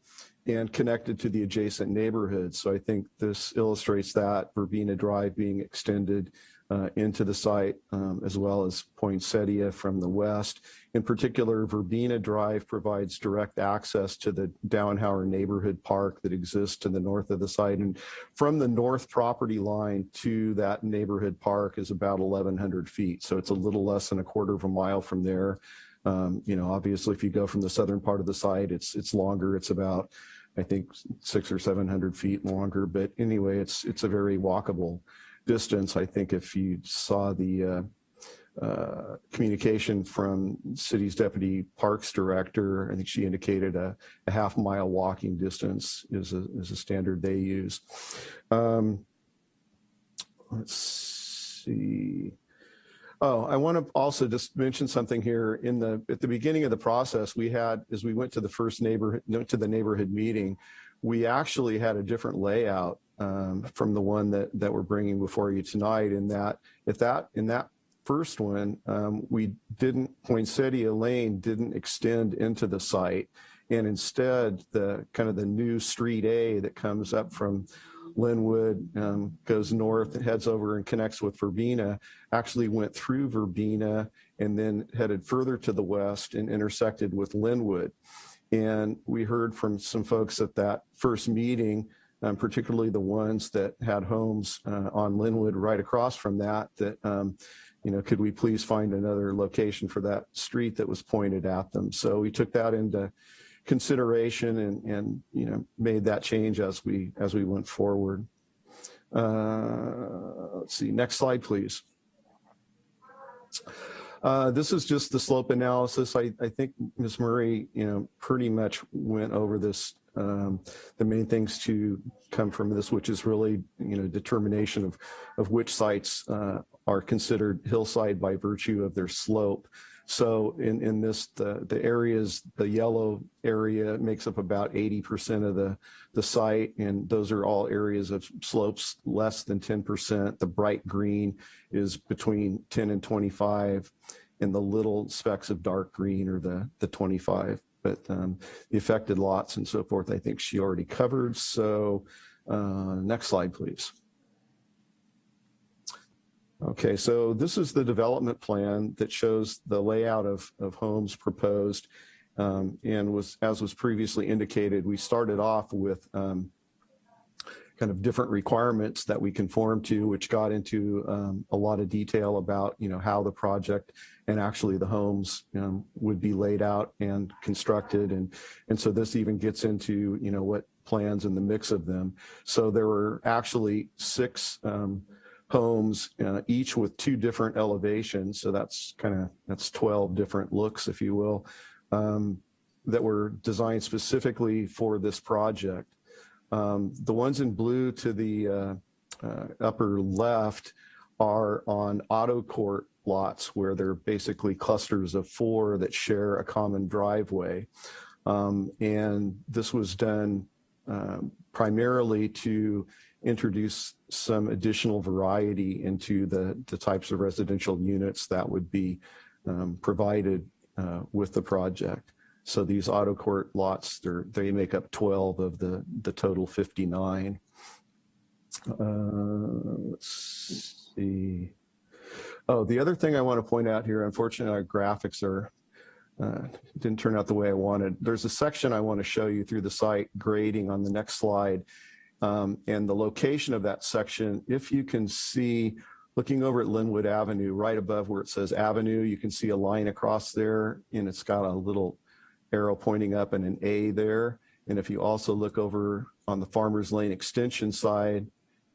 and connected to the adjacent neighborhoods. So I think this illustrates that Verbena Drive being extended uh, into the site, um, as well as Poinsettia from the west. In particular, Verbena Drive provides direct access to the Downhauer neighborhood park that exists to the north of the site. And from the north property line to that neighborhood park is about 1,100 feet. So it's a little less than a quarter of a mile from there. Um, you know, obviously, if you go from the southern part of the site, it's it's longer. It's about, I think, six or 700 feet longer. But anyway, it's it's a very walkable distance. I think if you saw the uh, uh, communication from city's deputy parks director, I think she indicated a, a half mile walking distance is a, is a standard they use. Um, let's see. Oh, I want to also just mention something here. In the at the beginning of the process, we had as we went to the first neighborhood to the neighborhood meeting, we actually had a different layout um, from the one that that we're bringing before you tonight. In that, at that in that first one, um, we didn't Poinsettia Lane didn't extend into the site, and instead the kind of the new Street A that comes up from Linwood um, goes north and heads over and connects with Verbena, actually went through Verbena and then headed further to the west and intersected with Linwood. And we heard from some folks at that first meeting um, particularly the ones that had homes uh, on Linwood right across from that, that, um, you know, could we please find another location for that street that was pointed at them? So we took that into consideration and, and you know, made that change as we, as we went forward. Uh, let's see, next slide, please. Uh, this is just the slope analysis. I, I think Ms. Murray, you know, pretty much went over this um, the main things to come from this, which is really, you know, determination of, of which sites uh, are considered hillside by virtue of their slope. So in, in this, the, the areas, the yellow area makes up about 80% of the, the site, and those are all areas of slopes less than 10%. The bright green is between 10 and 25, and the little specks of dark green are the, the 25 but um, the affected lots and so forth, I think she already covered. So uh, next slide, please. Okay, so this is the development plan that shows the layout of, of homes proposed. Um, and was as was previously indicated, we started off with um, kind of different requirements that we conform to, which got into um, a lot of detail about, you know, how the project and actually the homes um, would be laid out and constructed. And, and so this even gets into, you know, what plans and the mix of them. So there were actually six um, homes, uh, each with two different elevations. So that's kind of, that's 12 different looks, if you will, um, that were designed specifically for this project. Um, the ones in blue to the uh, uh, upper left are on auto court lots where they're basically clusters of four that share a common driveway. Um, and this was done um, primarily to introduce some additional variety into the, the types of residential units that would be um, provided uh, with the project. So these auto court lots, they make up 12 of the, the total 59. Uh, let's see. Oh, the other thing I want to point out here, unfortunately, our graphics are uh, didn't turn out the way I wanted. There's a section I want to show you through the site grading on the next slide. Um, and the location of that section, if you can see, looking over at Linwood Avenue, right above where it says Avenue, you can see a line across there and it's got a little arrow pointing up and an A there. And if you also look over on the Farmers Lane extension side,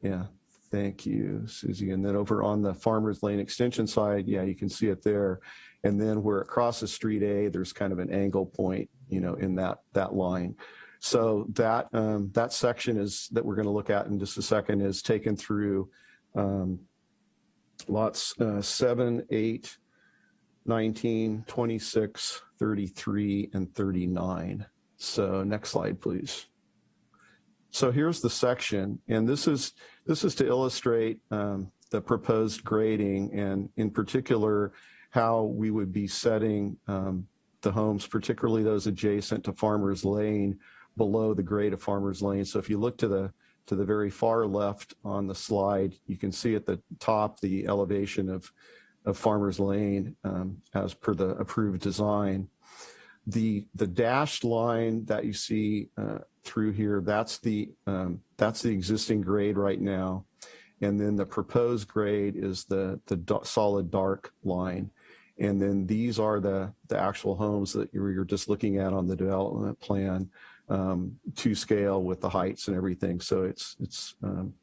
yeah, thank you, Susie. And then over on the Farmers Lane extension side, yeah, you can see it there. And then where it crosses Street A, there's kind of an angle point, you know, in that that line. So that um, that section is that we're going to look at in just a second is taken through um, lots uh, 7, 8, 19, 26, 33, and 39. So next slide, please. So here's the section, and this is this is to illustrate um, the proposed grading, and in particular, how we would be setting um, the homes, particularly those adjacent to Farmers Lane, below the grade of Farmers Lane. So if you look to the to the very far left on the slide, you can see at the top the elevation of of Farmers Lane um, as per the approved design. The the dashed line that you see uh, through here, that's the um, that's the existing grade right now, and then the proposed grade is the the solid dark line, and then these are the the actual homes that you're, just looking at on the development plan um, to scale with the heights and everything. So it's it's um,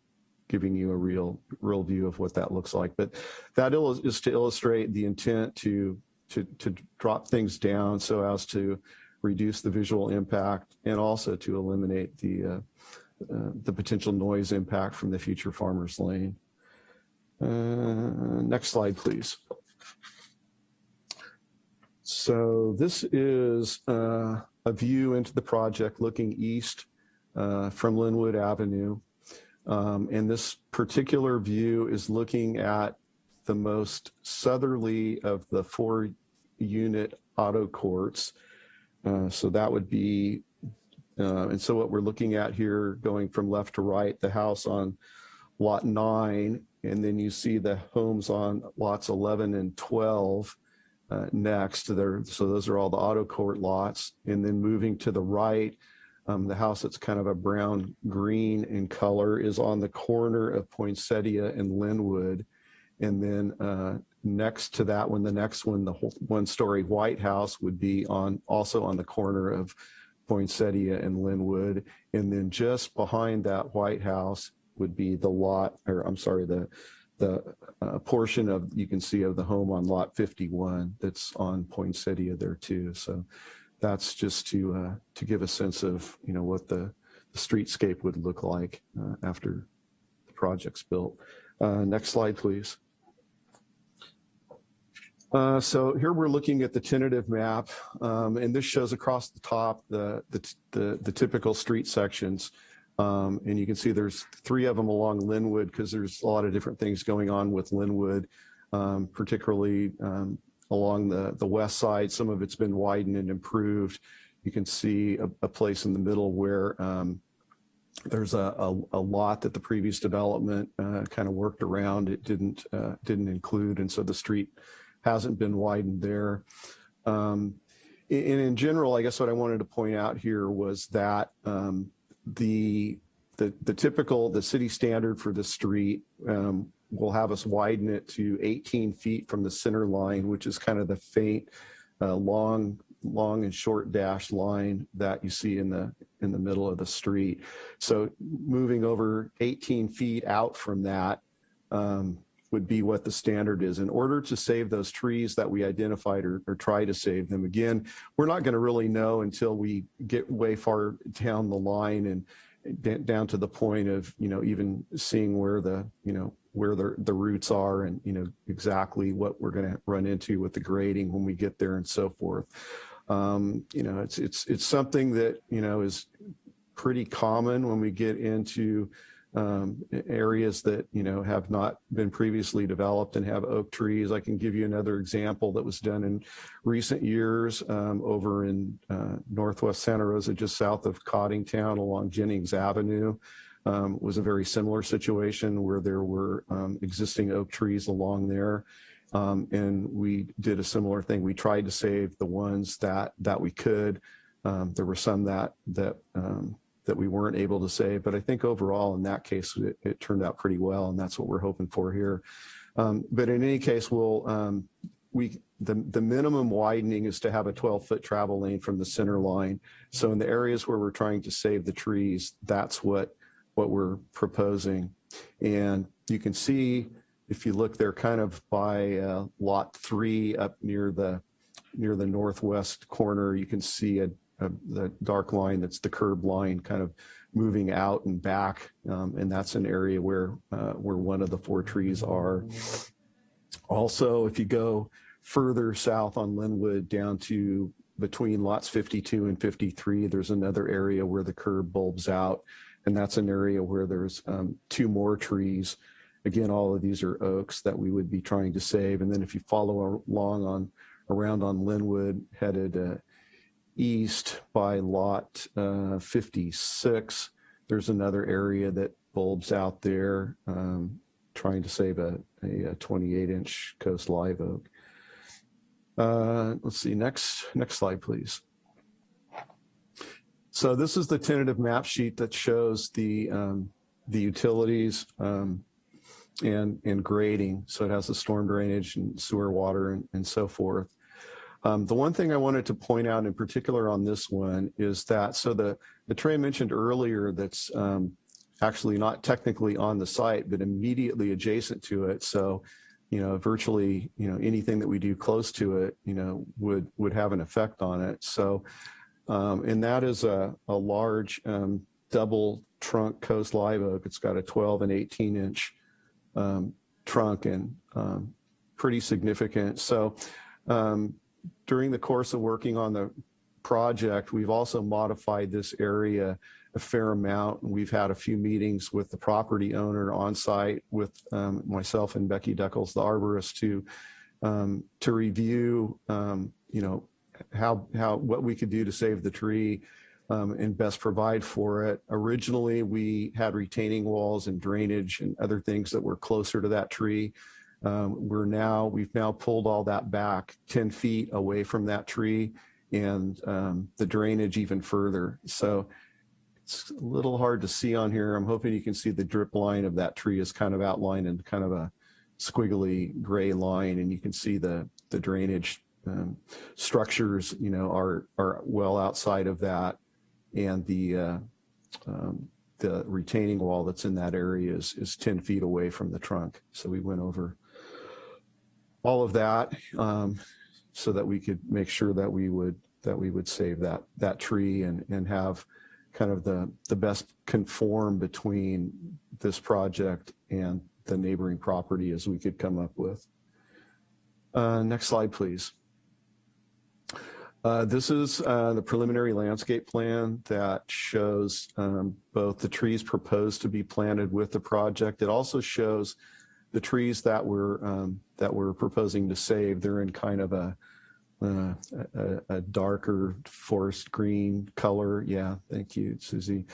giving you a real real view of what that looks like. But that is to illustrate the intent to to to drop things down so as to reduce the visual impact and also to eliminate the uh, uh, the potential noise impact from the future farmers lane. Uh, next slide, please. So this is uh, a view into the project looking east uh, from Linwood Avenue. Um, and this particular view is looking at the most southerly of the four unit auto courts. Uh, so that would be, uh, and so what we're looking at here going from left to right, the house on lot nine, and then you see the homes on lots 11 and 12 uh, next. There, so those are all the auto court lots. And then moving to the right, um, the house that's kind of a brown green in color is on the corner of Poinsettia and Linwood. And then uh, next to that one, the next one, the one story white house would be on also on the corner of Poinsettia and Linwood. And then just behind that white house would be the lot, or I'm sorry, the the uh, portion of you can see of the home on lot 51 that's on Poinsettia there too. So that's just to uh, to give a sense of you know what the, the streetscape would look like uh, after the project's built. Uh, next slide, please. Uh, so here we're looking at the tentative map, um, and this shows across the top the the, the, the typical street sections. Um, and you can see there's three of them along Linwood because there's a lot of different things going on with Linwood, um, particularly um, along the, the west side. Some of it's been widened and improved. You can see a, a place in the middle where um, there's a, a, a, lot that the previous development uh, kind of worked around. It didn't uh, didn't include, and so the street hasn't been widened there. Um, and in general, I guess what I wanted to point out here was that um, the, the, the typical, the city standard for the street um, will have us widen it to 18 feet from the center line, which is kind of the faint, uh, long, long and short dash line that you see in the in the middle of the street. So moving over 18 feet out from that um, would be what the standard is. In order to save those trees that we identified or, or try to save them, again, we're not going to really know until we get way far down the line and down to the point of, you know, even seeing where the, you know, where the, the roots are and, you know, exactly what we're going to run into with the grading when we get there and so forth. Um, you know, it's, it's, it's something that, you know, is pretty common when we get into um, areas that you know have not been previously developed and have oak trees. I can give you another example that was done in recent years um, over in uh, Northwest Santa Rosa, just south of Coddingtown along Jennings Avenue. Um, was a very similar situation where there were um, existing oak trees along there. Um, and we did a similar thing. We tried to save the ones that that we could. Um, there were some that that that we weren't able to save. But I think overall in that case, it, it turned out pretty well. And that's what we're hoping for here. Um, but in any case, we'll, um, we, the, the minimum widening is to have a 12 foot travel lane from the center line. So in the areas where we're trying to save the trees, that's what, what we're proposing. And you can see, if you look there kind of by uh, lot three up near the, near the northwest corner, you can see a, uh, the dark line that's the curb line kind of moving out and back. Um, and that's an area where uh, where one of the four trees are. Also, if you go further south on Linwood down to between lots 52 and 53, there's another area where the curb bulbs out. And that's an area where there's um, two more trees. Again, all of these are oaks that we would be trying to save. And then if you follow along on around on Linwood, headed uh, east by lot uh, 56, there's another area that bulbs out there um, trying to save a, a, a 28 inch coast live oak. Uh, let's see, next, next slide, please. So this is the tentative map sheet that shows the, um, the utilities um, and, and grading. So it has the storm drainage and sewer water and, and so forth. Um, the one thing I wanted to point out in particular on this one is that, so the, the tray I mentioned earlier that's um, actually not technically on the site, but immediately adjacent to it. So, you know, virtually, you know, anything that we do close to it, you know, would, would have an effect on it. So, um, and that is a, a large um, double trunk coast live oak. It's got a 12 and 18 inch um, trunk and um, pretty significant. So um, during the course of working on the project, we've also modified this area a fair amount. And we've had a few meetings with the property owner on site with um, myself and Becky Duckles, the arborist, to um, to review, um, you know, how how what we could do to save the tree um, and best provide for it. Originally, we had retaining walls and drainage and other things that were closer to that tree. Um, we're now we've now pulled all that back 10 feet away from that tree and um, the drainage even further. So it's a little hard to see on here. I'm hoping you can see the drip line of that tree is kind of outlined in kind of a squiggly gray line and you can see the the drainage um, structures, you know, are are well outside of that, and the uh, um, the retaining wall that's in that area is is 10 feet away from the trunk. So we went over all of that um, so that we could make sure that we would that we would save that that tree and and have kind of the the best conform between this project and the neighboring property as we could come up with. Uh, next slide, please. Uh, this is uh, the preliminary landscape plan that shows um, both the trees proposed to be planted with the project. It also shows the trees that we're um, that we're proposing to save. They're in kind of a, uh, a, a darker forest green color. Yeah, thank you, Susie.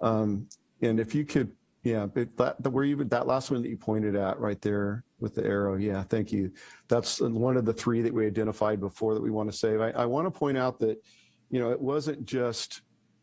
Um, and if you could yeah, but that the, where you that last one that you pointed at right there with the arrow. Yeah, thank you. That's one of the three that we identified before that we want to save. I, I want to point out that, you know, it wasn't just,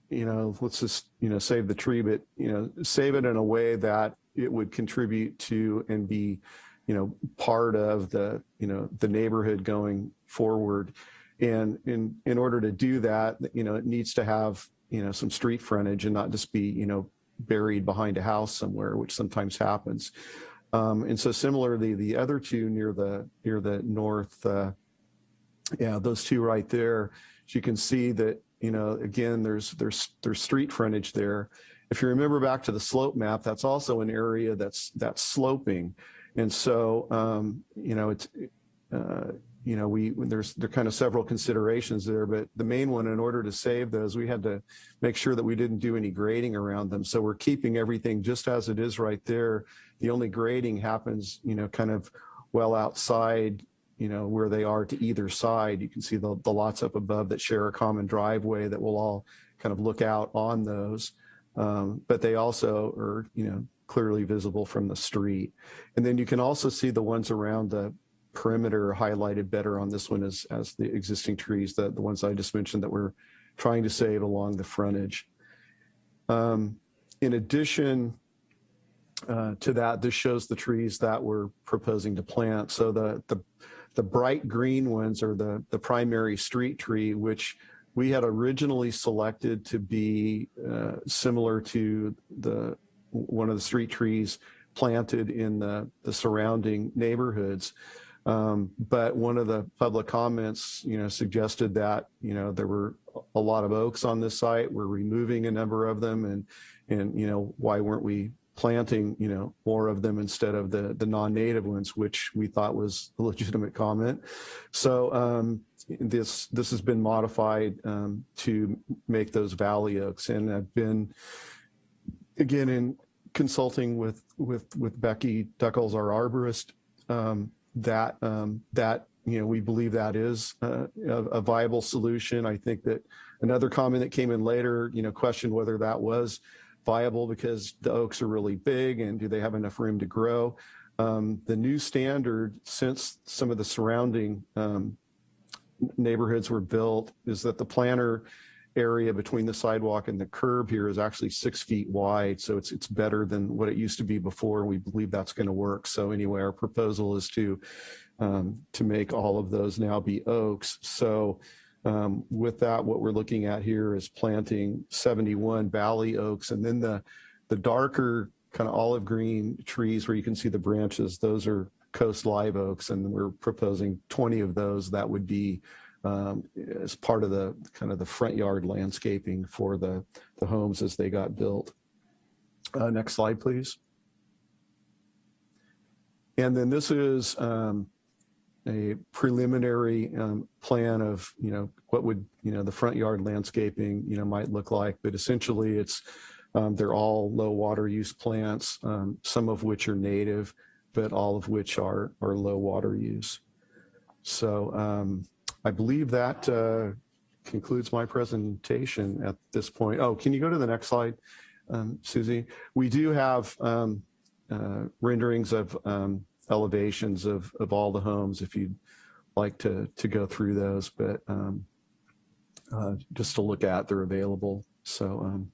you know, let's just, you know, save the tree, but, you know, save it in a way that it would contribute to and be, you know, part of the, you know, the neighborhood going forward. And in, in order to do that, you know, it needs to have, you know, some street frontage and not just be, you know, buried behind a house somewhere, which sometimes happens. Um, and so similarly, the other two near the near the north, uh, yeah, those two right there, you can see that, you know, again, there's there's there's street frontage there. If you remember back to the slope map, that's also an area that's that's sloping. And so, um, you know, it's, uh, you know, we there's there are kind of several considerations there, but the main one, in order to save those, we had to make sure that we didn't do any grading around them. So we're keeping everything just as it is right there. The only grading happens, you know, kind of well outside, you know, where they are to either side. You can see the, the lots up above that share a common driveway that will all kind of look out on those. Um, but they also are, you know, clearly visible from the street. And then you can also see the ones around the perimeter highlighted better on this one as, as the existing trees, the, the ones I just mentioned that we're trying to save along the frontage. Um, in addition uh, to that, this shows the trees that we're proposing to plant. So the, the, the bright green ones are the, the primary street tree, which we had originally selected to be uh, similar to the one of the street trees planted in the, the surrounding neighborhoods. Um, but one of the public comments, you know, suggested that, you know, there were a lot of oaks on this site. We're removing a number of them and, and, you know, why weren't we planting, you know, more of them instead of the, the non-native ones, which we thought was a legitimate comment. So um, this, this has been modified um, to make those valley oaks. And I've been, again, in consulting with, with, with Becky Duckles, our arborist, um, that, um, that, you know, we believe that is uh, a, a viable solution. I think that another comment that came in later, you know, questioned whether that was viable because the oaks are really big and do they have enough room to grow? Um, the new standard, since some of the surrounding um, neighborhoods were built, is that the planter area between the sidewalk and the curb here is actually six feet wide. So it's it's better than what it used to be before. We believe that's going to work. So anyway, our proposal is to um, to make all of those now be oaks. So um, with that, what we're looking at here is planting 71 valley oaks and then the, the darker kind of olive green trees where you can see the branches, those are coast live oaks and we're proposing 20 of those that would be um, as part of the kind of the front yard landscaping for the, the homes as they got built. Uh, next slide, please. And then this is um, a preliminary um, plan of, you know, what would, you know, the front yard landscaping, you know, might look like. But essentially it's, um, they're all low water use plants, um, some of which are native, but all of which are, are low water use. So um, I believe that uh, concludes my presentation at this point. Oh, can you go to the next slide, um, Susie? We do have um, uh, renderings of um, elevations of, of all the homes if you'd like to, to go through those, but um, uh, just to look at, they're available. So, um,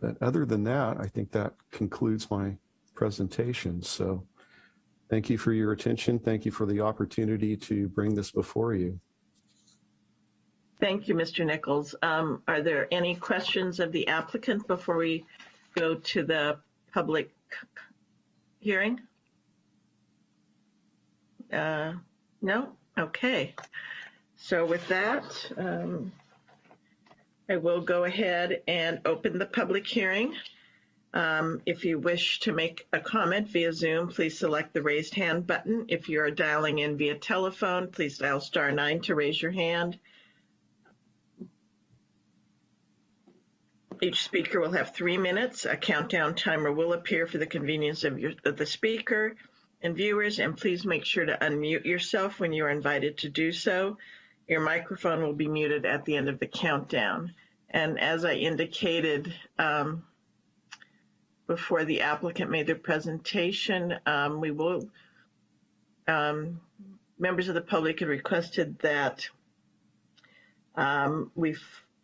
but other than that, I think that concludes my presentation. So thank you for your attention. Thank you for the opportunity to bring this before you. Thank you, Mr. Nichols. Um, are there any questions of the applicant before we go to the public hearing? Uh, no? Okay. So with that, um, I will go ahead and open the public hearing. Um, if you wish to make a comment via Zoom, please select the raised hand button. If you are dialing in via telephone, please dial star nine to raise your hand. Each speaker will have three minutes. A countdown timer will appear for the convenience of, your, of the speaker and viewers, and please make sure to unmute yourself when you are invited to do so. Your microphone will be muted at the end of the countdown. And as I indicated um, before the applicant made their presentation, um, we will, um, members of the public had requested that um, we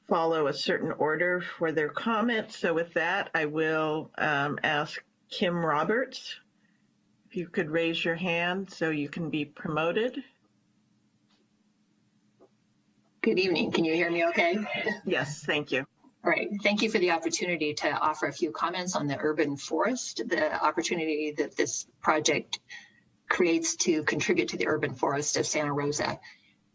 follow a certain order for their comments. So with that, I will um, ask Kim Roberts, if you could raise your hand so you can be promoted. Good evening. Can you hear me okay? Yes, thank you. All right. Thank you for the opportunity to offer a few comments on the urban forest, the opportunity that this project creates to contribute to the urban forest of Santa Rosa.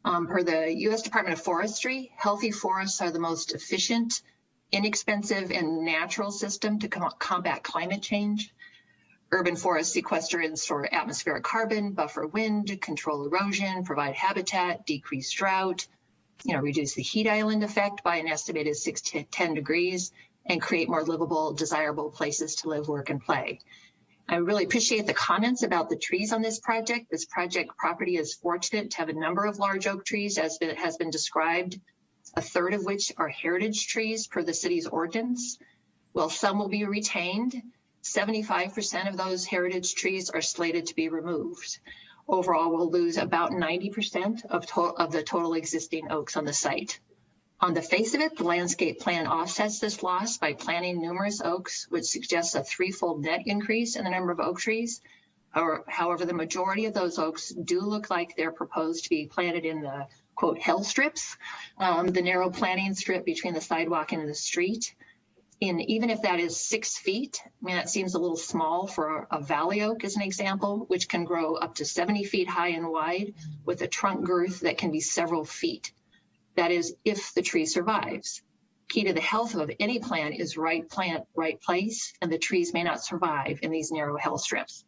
Um, per the U.S. Department of Forestry, healthy forests are the most efficient, inexpensive, and natural system to com combat climate change. Urban forests sequester and store atmospheric carbon, buffer wind, control erosion, provide habitat, decrease drought, you know, reduce the heat island effect by an estimated six to 10 degrees, and create more livable, desirable places to live, work, and play. I really appreciate the comments about the trees on this project. This project property is fortunate to have a number of large oak trees as it has been described, a third of which are heritage trees per the city's ordinance. While some will be retained, 75% of those heritage trees are slated to be removed. Overall, we'll lose about 90% of, of the total existing oaks on the site. On the face of it, the landscape plan offsets this loss by planting numerous oaks, which suggests a threefold net increase in the number of oak trees. However, the majority of those oaks do look like they're proposed to be planted in the quote hell strips, um, the narrow planting strip between the sidewalk and the street. And even if that is six feet, I mean, that seems a little small for a valley oak as an example, which can grow up to 70 feet high and wide with a trunk girth that can be several feet. That is, if the tree survives. Key to the health of any plant is right plant, right place, and the trees may not survive in these narrow hill strips.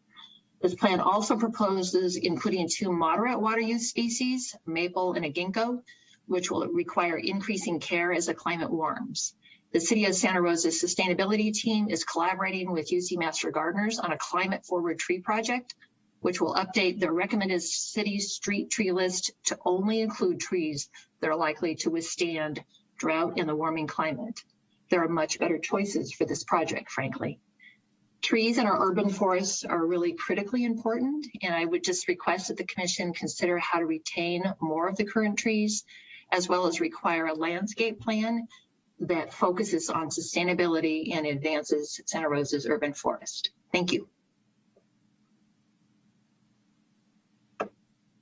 This plan also proposes including two moderate water use species, maple and a ginkgo, which will require increasing care as the climate warms. The City of Santa Rosa's sustainability team is collaborating with UC Master Gardeners on a climate forward tree project, which will update the recommended city street tree list to only include trees that are likely to withstand drought in the warming climate. There are much better choices for this project, frankly. Trees in our urban forests are really critically important, and I would just request that the commission consider how to retain more of the current trees, as well as require a landscape plan that focuses on sustainability and advances Santa Rosa's urban forest. Thank you.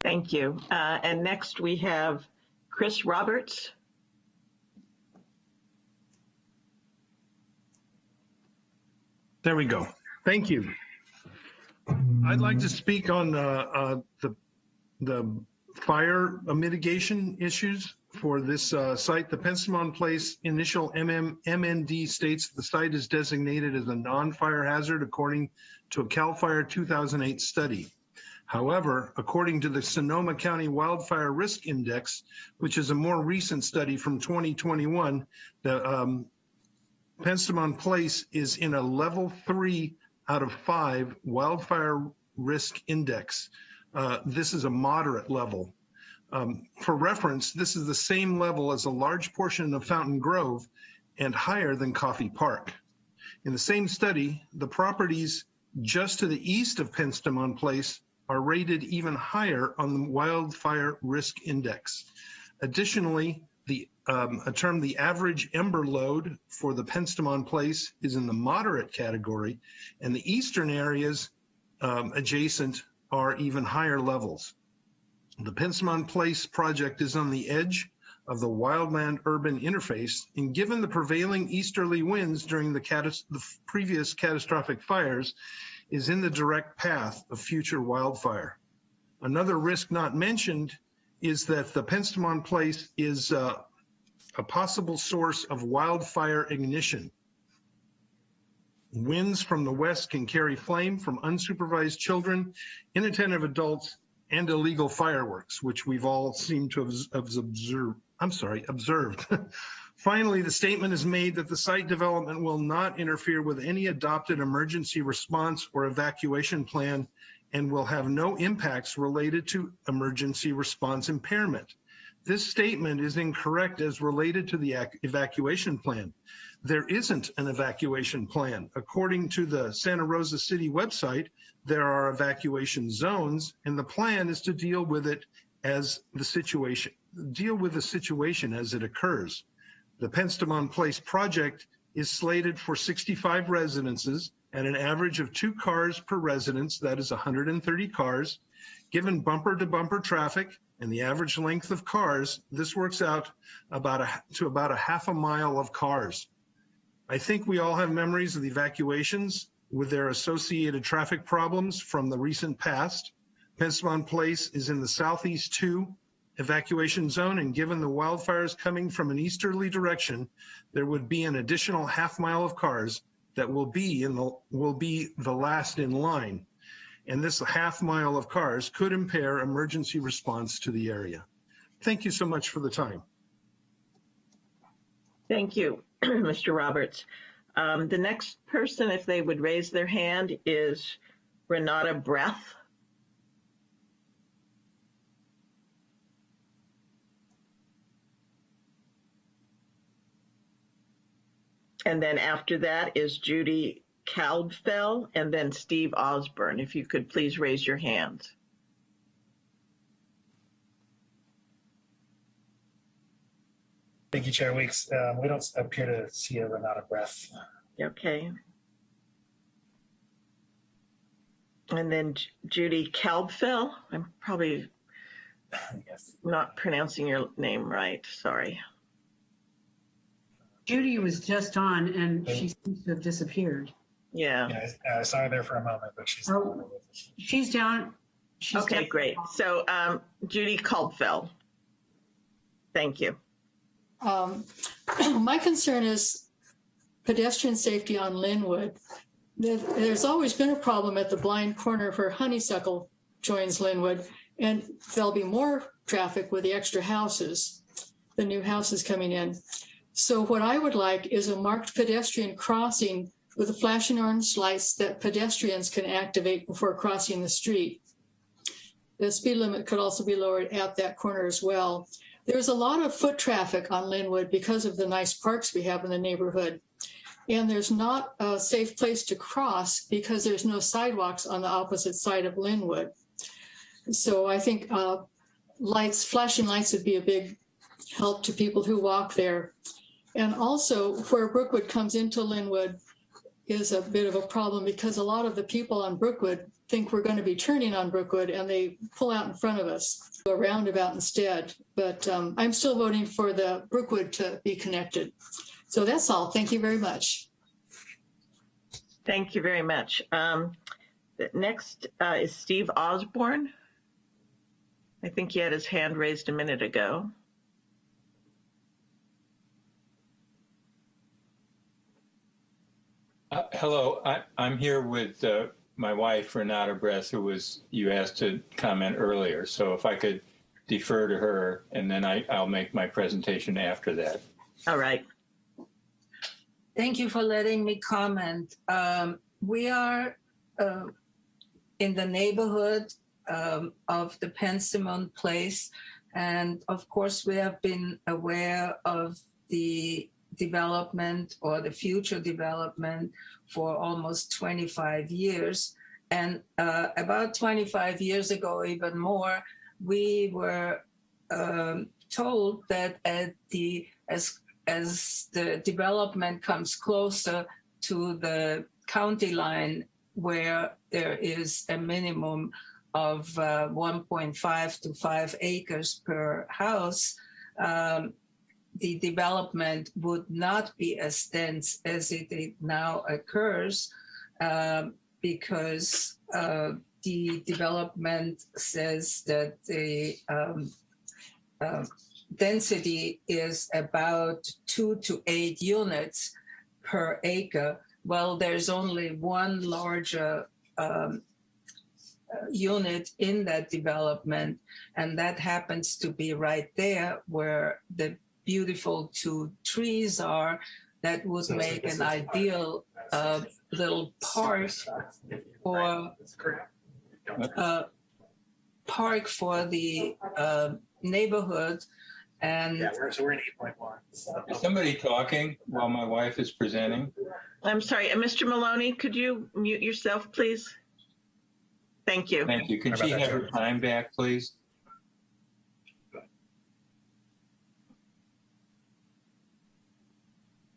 Thank you. Uh, And next we have Chris Roberts. There we go. Thank you. I'd like to speak on uh, uh, the the fire mitigation issues for this uh, site. The Penstemon Place initial MM, MND states the site is designated as a non-fire hazard according to a CAL FIRE 2008 study. However, according to the Sonoma County Wildfire Risk Index, which is a more recent study from 2021, the um, Penstemon Place is in a level three out of five wildfire risk index. Uh, this is a moderate level. Um, for reference, this is the same level as a large portion of Fountaingrove and higher than Coffey Park. In the same study, the properties just to the east of Penstemon Place are rated even higher on the wildfire risk index. Additionally, the um, a term the average ember load for the Penstemon place is in the moderate category, and the eastern areas um, adjacent are even higher levels. The Penstemon place project is on the edge of the wildland urban interface, and given the prevailing easterly winds during the, the previous catastrophic fires, is in the direct path of future wildfire. Another risk not mentioned is that the Penstemon place is uh, a possible source of wildfire ignition. Winds from the west can carry flame from unsupervised children, inattentive adults, and illegal fireworks, which we've all seemed to have observed. I'm sorry, observed. Finally, the statement is made that the site development will not interfere with any adopted emergency response or evacuation plan and will have no impacts related to emergency response impairment. This statement is incorrect as related to the evacuation plan. There isn't an evacuation plan. According to the Santa Rosa City website, there are evacuation zones and the plan is to deal with it as the situation, deal with the situation as it occurs. The Penstemon Place project is slated for 65 residences at an average of two cars per residence, that is 130 cars. Given bumper to bumper traffic and the average length of cars, this works out about a, to about a half a mile of cars. I think we all have memories of the evacuations with their associated traffic problems from the recent past. Penstemon Place is in the southeast two evacuation zone and given the wildfires coming from an easterly direction, there would be an additional half mile of cars that will be in the will be the last in line. And this half mile of cars could impair emergency response to the area. Thank you so much for the time. Thank you, Mr. Roberts. Um, the next person, if they would raise their hand, is Renata Breath. And then after that is Judy Kalbfell and then Steve Osborne. If you could please raise your hands. Thank you, Chair Weeks. Um, we don't appear to see a Renata Breath. Okay. And then Judy Kalbfell. I'm probably yes. not pronouncing your name right. Sorry. Judy was just on and she seems to have disappeared. Yeah. Yeah, I, I saw her there for a moment, but she's. Oh, she's down. She's okay, down. great. So um, Judy Kalbfell. Thank you. Um, my concern is pedestrian safety on Linwood. There's always been a problem at the blind corner where Honeysuckle joins Linwood, and there'll be more traffic with the extra houses, the new houses coming in. So what I would like is a marked pedestrian crossing with the flashing orange lights that pedestrians can activate before crossing the street. The speed limit could also be lowered at that corner as well. There's a lot of foot traffic on Linwood because of the nice parks we have in the neighborhood. And there's not a safe place to cross because there's no sidewalks on the opposite side of Linwood. So I think uh, lights, flashing lights would be a big help to people who walk there. And also where Brookwood comes into Linwood is a bit of a problem because a lot of the people on Brookwood think we're going to be turning on Brookwood and they pull out in front of us, go roundabout instead. But um, I'm still voting for the Brookwood to be connected. So that's all. Thank you very much. Thank you very much. Um, Next uh, is Steve Osborne. I think he had his hand raised a minute ago. Uh, hello, I, I'm here with uh, my wife, Renata Bress, who was, you asked to comment earlier. So if I could defer to her and then I, I'll make my presentation after that. All right. Thank you for letting me comment. Um, we are uh, in the neighborhood um, of the Penstemon Place. And of course, we have been aware of the development or the future development for almost 25 years. And uh, about 25 years ago, even more, we were um, told that at the as as the development comes closer to the county line where there is a minimum of uh, 1.5 to 5 acres per house, um, the development would not be as dense as it, it now occurs um, because uh, the development says that the um, uh, density is about two to eight units per acre. Well, there's only one larger um, uh, unit in that development, and that happens to be right there where the beautiful two trees are that would make an ideal uh, little park for uh, park for the uh, neighborhood and Yeah, we're, so we're in eight point one. Is somebody talking while my wife is presenting? I'm sorry, uh, Mr. Maloney, could you mute yourself, please? Thank you. Thank you. Can she have her time back, please?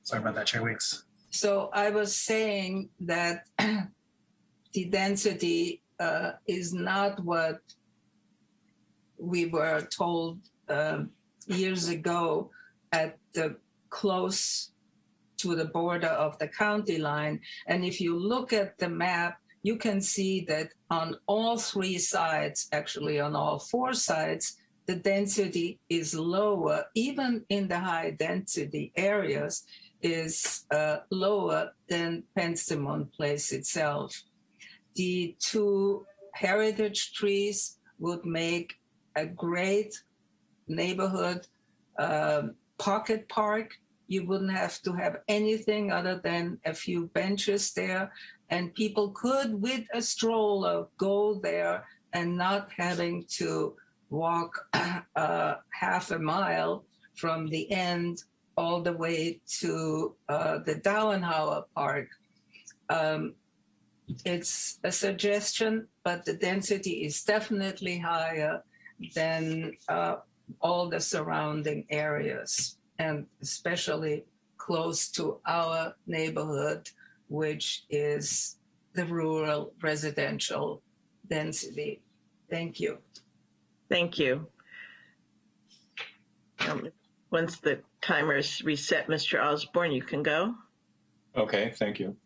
Sorry about that, Chair Weeks. So I was saying that the density uh, is not what we were told um, years ago at the close to the border of the county line. And if you look at the map, you can see that on all three sides, actually on all four sides, the density is lower, even in the high density areas is uh, lower than Penstemon Place itself. The two heritage trees would make a great neighborhood um, pocket park. You wouldn't have to have anything other than a few benches there, and people could, with a stroller, go there and not having to walk uh, half a mile from the end all the way to uh, the Dauenhauer Park. Um, it's a suggestion, but the density is definitely higher than uh, all the surrounding areas, and especially close to our neighborhood, which is the rural residential density. Thank you. Thank you. Um, Once the timer is reset, Mr. Osborne, you can go. Okay, thank you.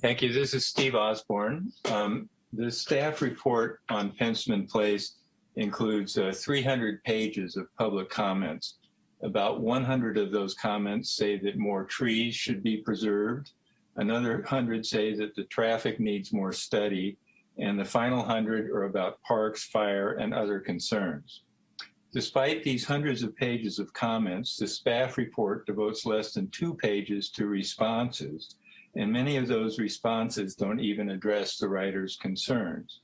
Thank you. This is Steve Osborne. Um, the staff report on Penstemon Place includes uh, 300 pages of public comments. About 100 of those comments say that more trees should be preserved. Another 100 say that the traffic needs more study. And the final 100 are about parks, fire, and other concerns. Despite these hundreds of pages of comments, the staff report devotes less than two pages to responses, and many of those responses don't even address the writer's concerns.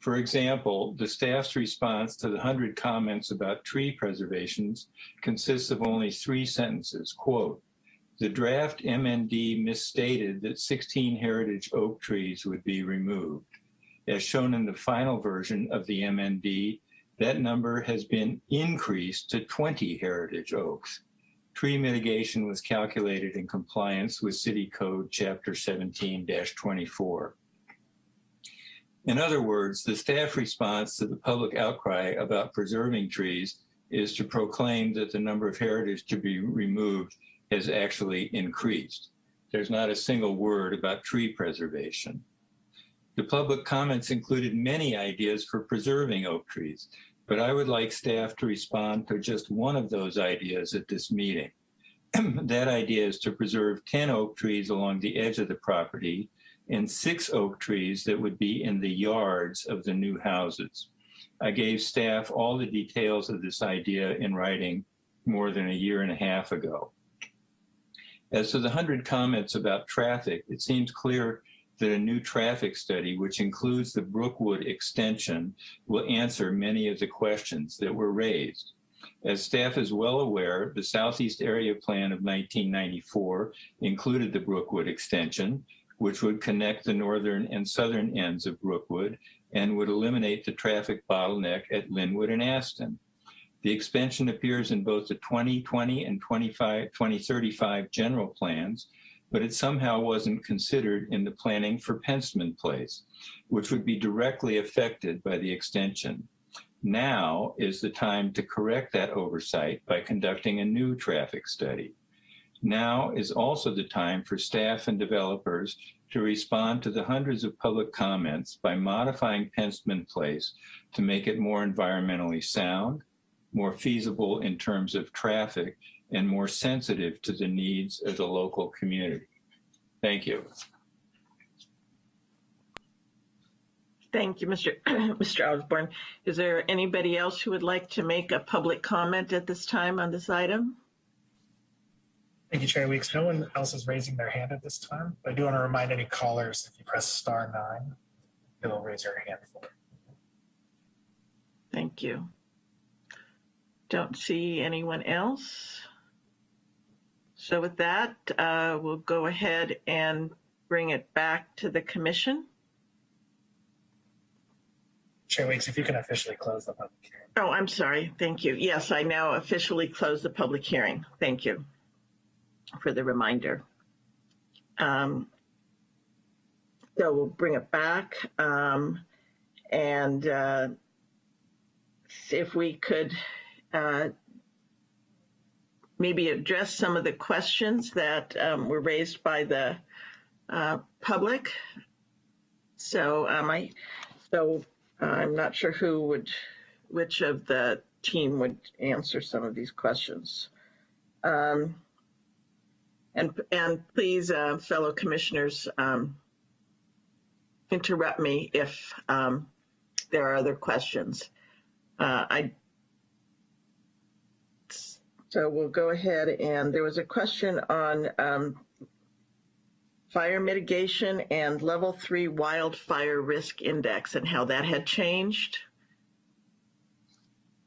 For example, the staff's response to the 100 comments about tree preservations consists of only three sentences, quote, the draft MND misstated that 16 heritage oak trees would be removed. As shown in the final version of the MND, that number has been increased to 20 heritage oaks. Tree mitigation was calculated in compliance with City Code Chapter 17-24. In other words, the staff response to the public outcry about preserving trees is to proclaim that the number of heritage to be removed has actually increased. There's not a single word about tree preservation. The public comments included many ideas for preserving oak trees, but I would like staff to respond to just one of those ideas at this meeting. that idea is to preserve 10 oak trees along the edge of the property and six oak trees that would be in the yards of the new houses. I gave staff all the details of this idea in writing more than a year and a half ago. As to the 100 comments about traffic, it seems clear that a new traffic study, which includes the Brookwood extension, will answer many of the questions that were raised. As staff is well aware, the Southeast Area Plan of 1994 included the Brookwood extension, which would connect the northern and southern ends of Brookwood and would eliminate the traffic bottleneck at Linwood and Aston. The expansion appears in both the 2020 and 25, 2035 general plans, but it somehow wasn't considered in the planning for Penstemon Place, which would be directly affected by the extension. Now is the time to correct that oversight by conducting a new traffic study. Now is also the time for staff and developers to respond to the hundreds of public comments by modifying Penstemon Place to make it more environmentally sound, more feasible in terms of traffic, and more sensitive to the needs of the local community. Thank you. Thank you, Mr. Mr. Osborne. Is there anybody else who would like to make a public comment at this time on this item? Thank you, Chair Weeks. No one else is raising their hand at this time. But I do want to remind any callers, if you press star nine, it'll raise your hand for it. Thank you. Don't see anyone else. So with that, uh, we'll go ahead and bring it back to the commission. Chair Weeks, if you can officially close the public hearing. Oh, I'm sorry. Thank you. Yes, I now officially close the public hearing. Thank you for the reminder. Um, so we'll bring it back um, and uh, if we could uh, maybe address some of the questions that um, were raised by the uh, public. So um, I, so uh, I'm not sure who would, which of the team would answer some of these questions. Um, and and please, uh, fellow commissioners, um, interrupt me if um, there are other questions. Uh, I so we'll go ahead and there was a question on um, fire mitigation and level three wildfire risk index and how that had changed.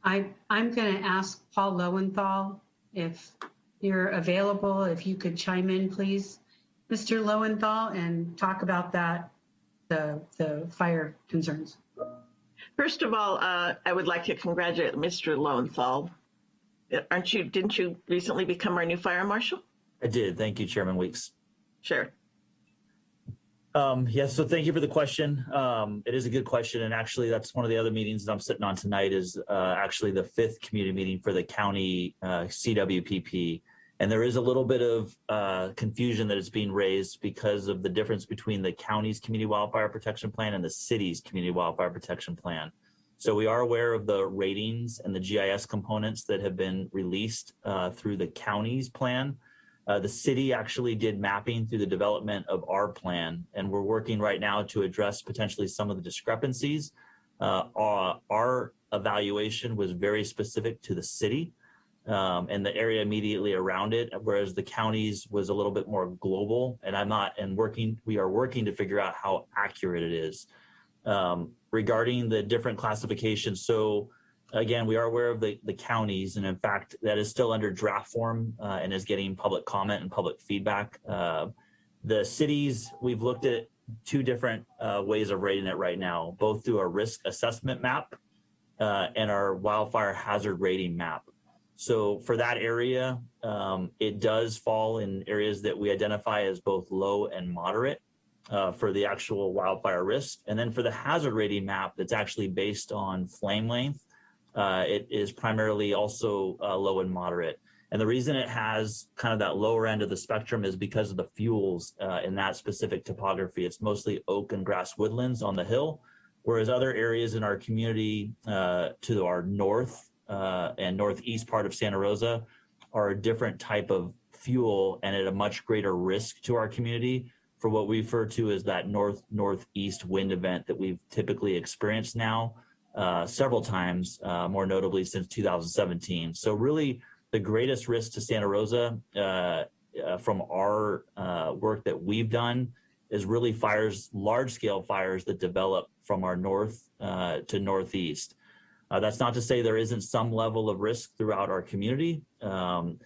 I, I'm going to ask Paul Lowenthal if you're available, if you could chime in, please, Mr. Lowenthal, and talk about that, the, the fire concerns. First of all, uh, I would like to congratulate Mr. Lowenthal. Aren't you, didn't you recently become our new fire marshal? I did. Thank you, Chairman Weeks. Sure. Um, yes, so thank you for the question. Um, it is a good question. And actually, that's one of the other meetings that I'm sitting on tonight is uh, actually the fifth community meeting for the county uh, CWPP. And there is a little bit of uh, confusion that is being raised because of the difference between the county's community wildfire protection plan and the city's community wildfire protection plan. So we are aware of the ratings and the GIS components that have been released uh, through the county's plan. Uh, the city actually did mapping through the development of our plan, and we're working right now to address potentially some of the discrepancies. Uh, our, our evaluation was very specific to the city um, and the area immediately around it, whereas the counties was a little bit more global. And I'm not, and working, we are working to figure out how accurate it is. Um, regarding the different classifications, so again, we are aware of the, the counties, and in fact, that is still under draft form uh, and is getting public comment and public feedback. Uh, the cities, we've looked at two different uh, ways of rating it right now, both through a risk assessment map uh, and our wildfire hazard rating map. So for that area, um, it does fall in areas that we identify as both low and moderate uh, for the actual wildfire risk. And then for the hazard rating map that's actually based on flame length, uh, it is primarily also uh, low and moderate. And the reason it has kind of that lower end of the spectrum is because of the fuels uh, in that specific topography. It's mostly oak and grass woodlands on the hill, whereas other areas in our community uh, to our north uh, and northeast part of Santa Rosa are a different type of fuel and at a much greater risk to our community for what we refer to as that north northeast wind event that we've typically experienced now uh, several times, uh, more notably since 2017. So really the greatest risk to Santa Rosa uh, uh from our uh, work that we've done is really fires, large scale fires that develop from our north uh, to northeast. That's not to say there isn't some level of risk throughout our community. Um,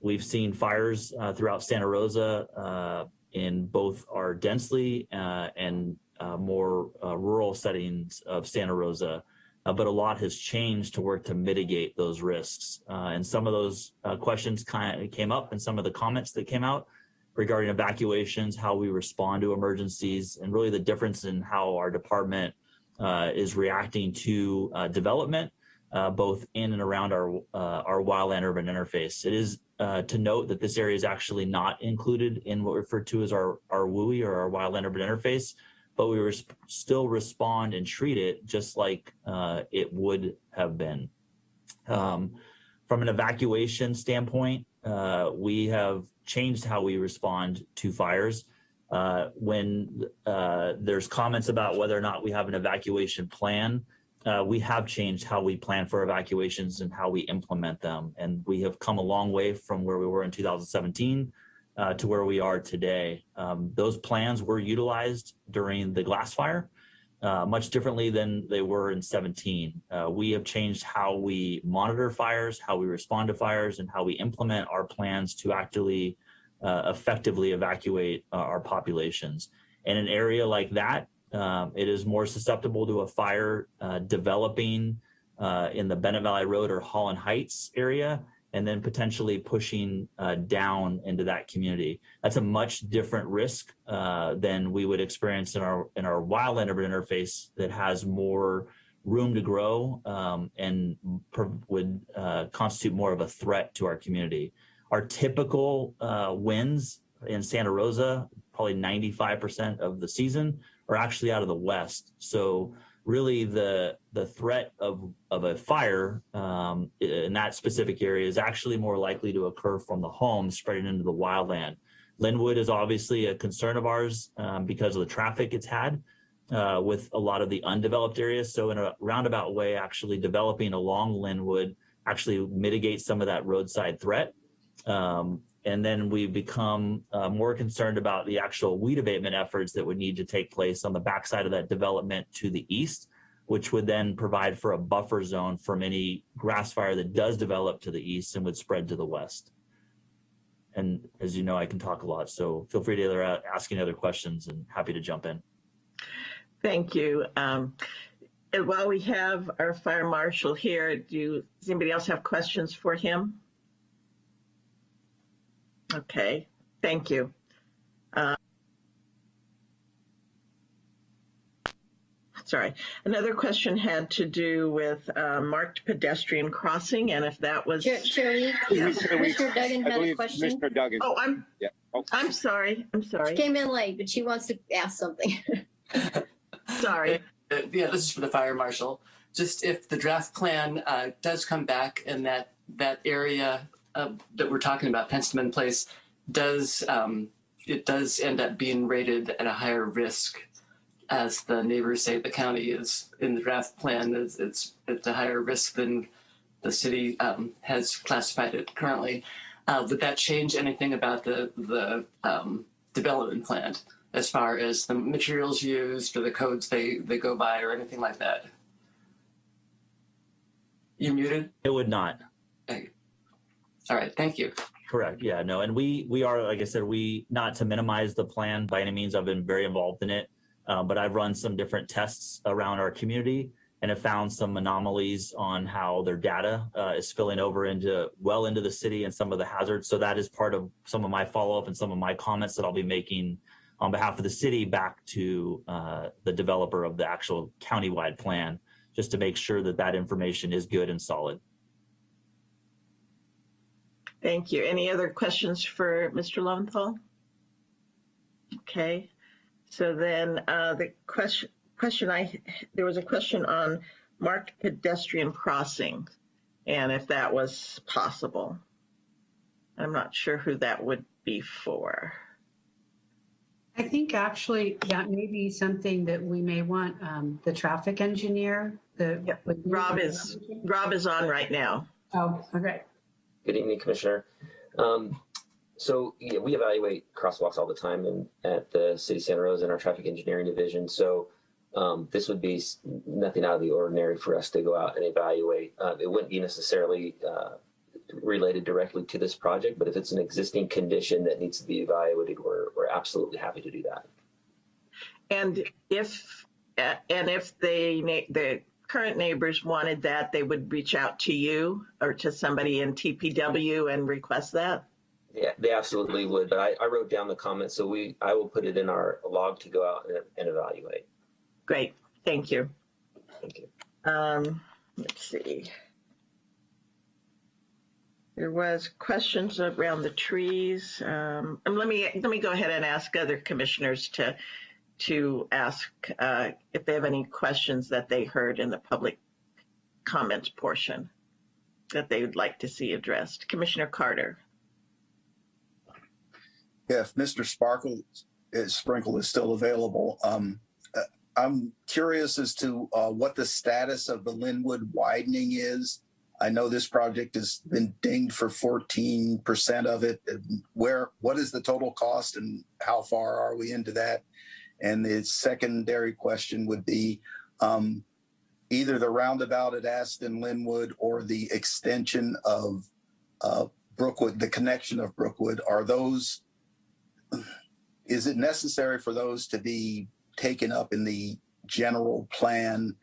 we've seen fires throughout Santa Rosa in both our densely uh, and uh, more uh, rural settings of Santa Rosa, but a lot has changed to work to mitigate those risks. and some of those questions kind of came up and some of the comments that came out regarding evacuations, how we respond to emergencies, and really the difference in how our department uh, is reacting to uh, development, uh, both in and around our uh, our wildland urban interface. It is uh, to note that this area is actually not included in what we refer to as our, our WUI or our wildland urban interface, but we res still respond and treat it just like uh, it would have been. Um, from an evacuation standpoint, we have changed how we respond to fires. Uh, when uh, there's comments about whether or not we have an evacuation plan, uh, we have changed how we plan for evacuations and how we implement them. And we have come a long way from where we were in 2017 uh, to where we are today. Um, those plans were utilized during the glass fire, uh, much differently than they were in 17. Uh, we have changed how we monitor fires, how we respond to fires, and how we implement our plans to actually uh, effectively evacuate uh, our populations. In an area like that, um, it is more susceptible to a fire uh, developing uh, in the Bennett Valley Road or Holland Heights area, and then potentially pushing uh, down into that community. That's a much different risk uh, than we would experience in our in our wildland urban interface that has more room to grow um, and would constitute more of a threat to our community. Our typical uh, wins in Santa Rosa, probably 95% of the season, are actually out of the west. So really the the threat of, of a fire um, in that specific area is actually more likely to occur from the home spreading into the wildland. Linwood is obviously a concern of ours um, because of the traffic it's had uh, with a lot of the undeveloped areas. So in a roundabout way, actually developing along Linwood actually mitigates some of that roadside threat. Um, and then we become uh, more concerned about the actual weed abatement efforts that would need to take place on the backside of that development to the east, which would then provide for a buffer zone from any grass fire that does develop to the east and would spread to the west. And as you know, I can talk a lot, so feel free to ask any other questions and happy to jump in. Thank you. Um, and while we have our fire marshal here, do does anybody else have questions for him? Okay, thank you. Uh, sorry. Another question had to do with uh, marked pedestrian crossing and if that was. Chair, Chair Mr. Duggan had a question. Mr. Duggan. Oh, I'm, Yeah. Oh, I'm sorry. I'm She sorry. came in late, but she wants to ask something. Sorry. Uh, yeah, this is for the fire marshal. just if the draft plan uh, does come back and that that area uh, that we're talking about, Penstemon Place, does um, it does end up being rated at a higher risk, as the neighbors say the county is in the draft plan. It's it's, it's a higher risk than the city um, has classified it currently. Uh, would that change anything about the the um, development plan as far as the materials used or the codes they they go by or anything like that? You muted? It would not. All right, thank you. Correct. Yeah, no. And we, we are, like I said, we, not to minimize the plan by any means, I've been very involved in it. Uh, but I've run some different tests around our community and have found some anomalies on how their data uh, is spilling over into well into the city and some of the hazards. So that is part of some of my follow-up and some of my comments that I'll be making on behalf of the city back to uh, the developer of the actual countywide plan, just to make sure that that information is good and solid. Thank you. Any other questions for Mr. Lowenthal? Okay, so then uh, the question, question I, there was a question on marked pedestrian crossing and if that was possible. I'm not sure who that would be for. I think actually that may be something that we may want um, the traffic engineer. The Yep. Rob is, Rob is on right now. Oh, okay. Good evening, Commissioner. Um, so yeah, we evaluate crosswalks all the time at the City of Santa Rosa in our traffic engineering division. So um, this would be nothing out of the ordinary for us to go out and evaluate. Uh, it wouldn't be necessarily uh, related directly to this project, but if it's an existing condition that needs to be evaluated, we're, we're absolutely happy to do that. And if, and if they, the current neighbors wanted that, they would reach out to you or to somebody in TPW and request that? Yeah, they absolutely would. But I, I wrote down the comments, so we I will put it in our log to go out and, and evaluate. Great, thank you. Thank you. Um, let's see. There was questions around the trees. Um, and let me, let me go ahead and ask other commissioners to, to ask, uh, if they have any questions that they heard in the public comments portion that they would like to see addressed. Commissioner Carter. If Mr. Sparkle is Sprinkle is still available, um, uh, I'm curious as to uh, what the status of the Linwood widening is. I know this project has been dinged for 14% of it. Where, what is the total cost and how far are we into that? And the secondary question would be um, either the roundabout at Aston Linwood or the extension of uh, Brookwood, the connection of Brookwood, are those is it necessary for those to be taken up in the general plan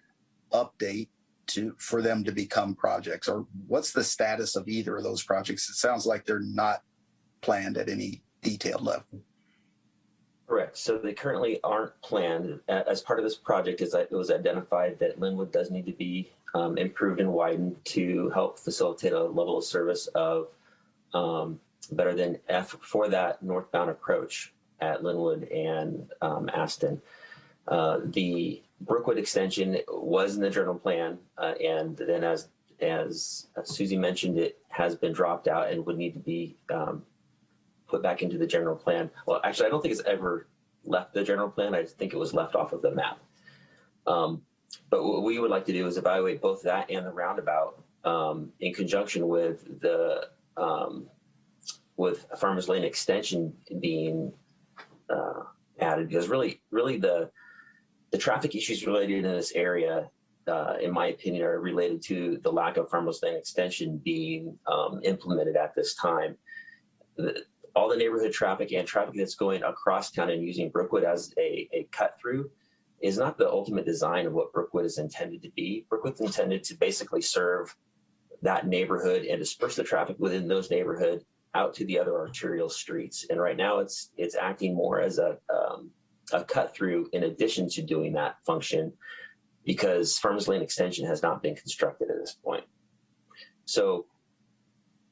update to for them to become projects? Or what's the status of either of those projects? It sounds like they're not planned at any detailed level Correct. So they currently aren't planned. As part of this project, is that it was identified that Linwood does need to be um, improved and widened to help facilitate a level of service of um, better than F for that northbound approach at Linwood and um, Aston. Uh, the Brookwood extension was in the general plan, uh, and then as as Susie mentioned, it has been dropped out and would need to be um, put back into the general plan. Well, actually, I don't think it's ever left the general plan. I think it was left off of the map. Um, but what we would like to do is evaluate both that and the roundabout um, in conjunction with the um, with Farmers Lane extension being uh, added because really, really the the traffic issues related in this area, uh, in my opinion, are related to the lack of Farmers Lane extension being um, implemented at this time. The, all the neighborhood traffic and traffic that's going across town and using Brookwood as a, a cut through is not the ultimate design of what Brookwood is intended to be. Brookwood's intended to basically serve that neighborhood and disperse the traffic within those neighborhood out to the other arterial streets. And right now it's it's acting more as a um, a cut through in addition to doing that function because Farmers Lane extension has not been constructed at this point. So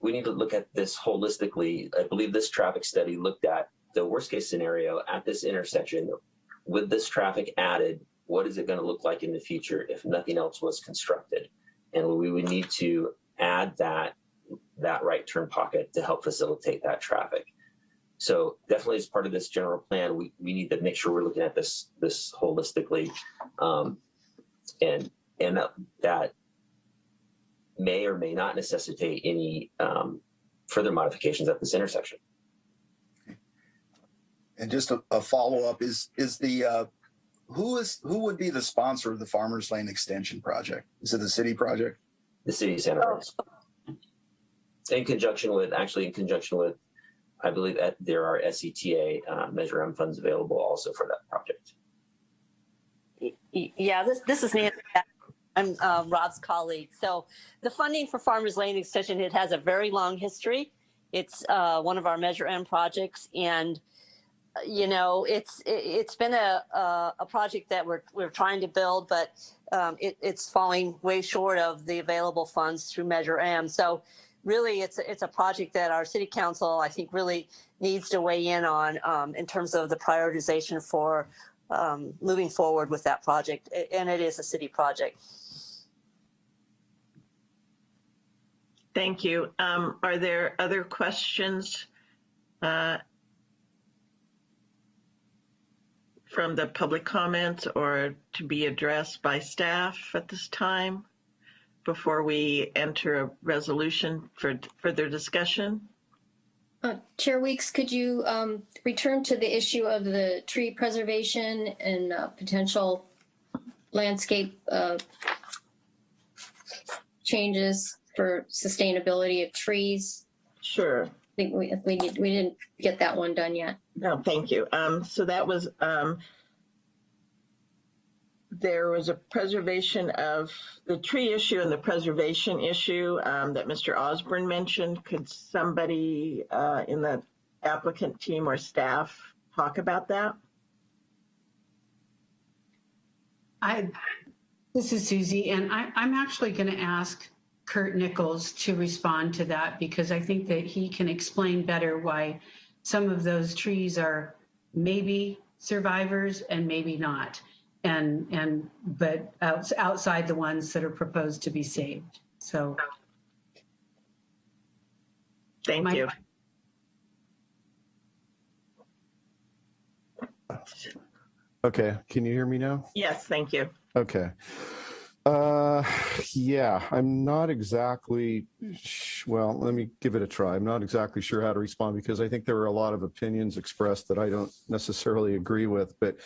we need to look at this holistically. I believe this traffic study looked at the worst case scenario at this intersection with this traffic added what is it going to look like in the future if nothing else was constructed? And we would need to add that that right turn pocket to help facilitate that traffic. So definitely as part of this general plan, we, we need to make sure we're looking at this this holistically. Um, and and that, that may or may not necessitate any um, further modifications at this intersection. And just a, a follow up is is the uh, who is who would be the sponsor of the Farmers Lane Extension project? Is it the city project? The city of Santa Rosa. In conjunction with, actually in conjunction with, I believe that there are SCTA uh, Measure M funds available also for that project. Yeah, this, this is Nancy. I'm uh, Rob's colleague. So the funding for Farmers Lane Extension, it has a very long history. It's uh, one of our Measure M projects and uh, you know, it's it, it's been a, a a project that we're we're trying to build, but um, it, it's falling way short of the available funds through Measure M. So really, it's a- it's a project that our city council I think really needs to weigh in on um, in terms of the prioritization for um, moving forward with that project, and it is a city project. Thank you. Um, are there other questions uh, from the public comments or to be addressed by staff at this time before we enter a resolution for further discussion? Uh, Chair Weeks, could you um, return to the issue of the tree preservation and uh, potential landscape uh, changes for sustainability of trees? Sure. I think we, we need, we didn't get that one done yet. No, thank you. Um, so that was, um, there was a preservation of the tree issue and the preservation issue, um, that Mr. Osborne mentioned. Could somebody, uh, in the applicant team or staff talk about that? I, this is Susie, and I, I'm actually going to ask Kurt Nichols to respond to that because I think that he can explain better why some of those trees are maybe survivors and maybe not. And, and, but outs- outside the ones that are proposed to be saved. So. Thank My- you. Okay, can you hear me now? Yes, thank you. Okay. Uh, yeah, I'm not exactly, well, let me give it a try. I'm not exactly sure how to respond because I think there are a lot of opinions expressed that I don't necessarily agree with, but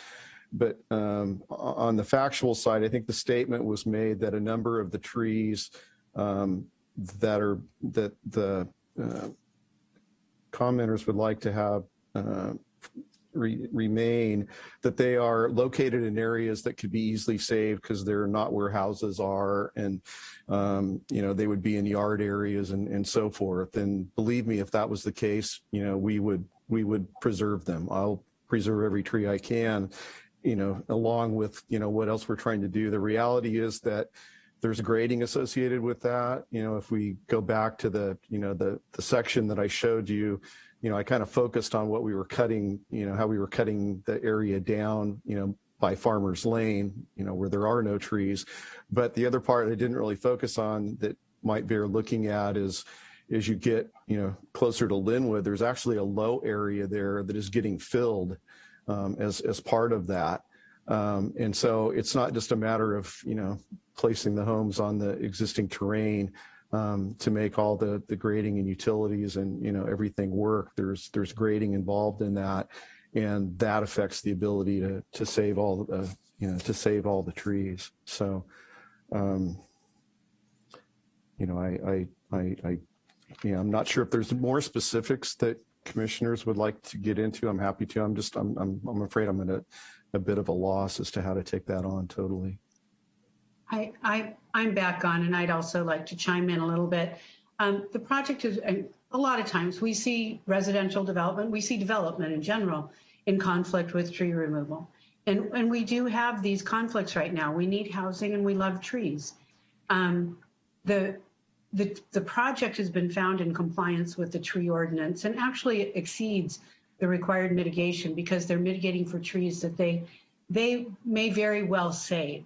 but um, on the factual side, I think the statement was made that a number of the trees um, that are that the uh, commenters would like to have uh, re- remain, that they are located in areas that could be easily saved because they're not where houses are and, um, you know, they would be in yard areas and, and so forth. And believe me, if that was the case, you know, we would, we would preserve them. I'll preserve every tree I can, you know, along with, you know, what else we're trying to do. The reality is that there's grading associated with that. You know, if we go back to the, you know, the, the section that I showed you, you know, I kind of focused on what we were cutting, you know, how we were cutting the area down, you know, by Farmers Lane, you know, where there are no trees. But the other part I didn't really focus on that might bear looking at is, as you get, you know, closer to Linwood, there's actually a low area there that is getting filled um, as, as part of that. Um, and so it's not just a matter of, you know, placing the homes on the existing terrain um, to make all the, the grading and utilities and, you know, everything work. There's, there's grading involved in that. And that affects the ability to, to save all the, you know, to save all the trees. So, um, you know, I, I, I, I, yeah, I'm not sure if there's more specifics that commissioners would like to get into. I'm happy to. I'm just, I'm, I'm, I'm afraid I'm at a, a bit of a loss as to how to take that on totally. I, I, I'm back on and I'd also like to chime in a little bit. Um, the project is, a lot of times we see residential development, we see development in general in conflict with tree removal. And, and we do have these conflicts right now. We need housing and we love trees. Um, the, the, the project has been found in compliance with the tree ordinance and actually exceeds the required mitigation because they're mitigating for trees that they they may very well save.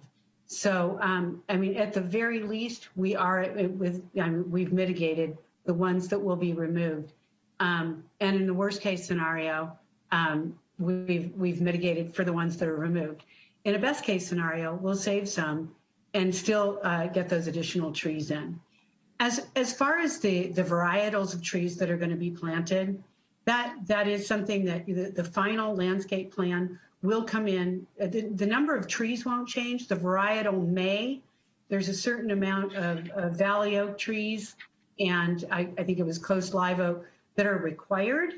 So, um, I mean, at the very least, we are uh, with, I mean, we've mitigated the ones that will be removed. Um, and in the worst case scenario, um, we've, we've mitigated for the ones that are removed. In a best case scenario, we'll save some and still uh, get those additional trees in. As, as far as the, the varietals of trees that are going to be planted, that, that is something that the, the final landscape plan will come in. Uh, The, the number of trees won't change. The varietal may. There's a certain amount of, of valley oak trees and I, I think it was coast live oak that are required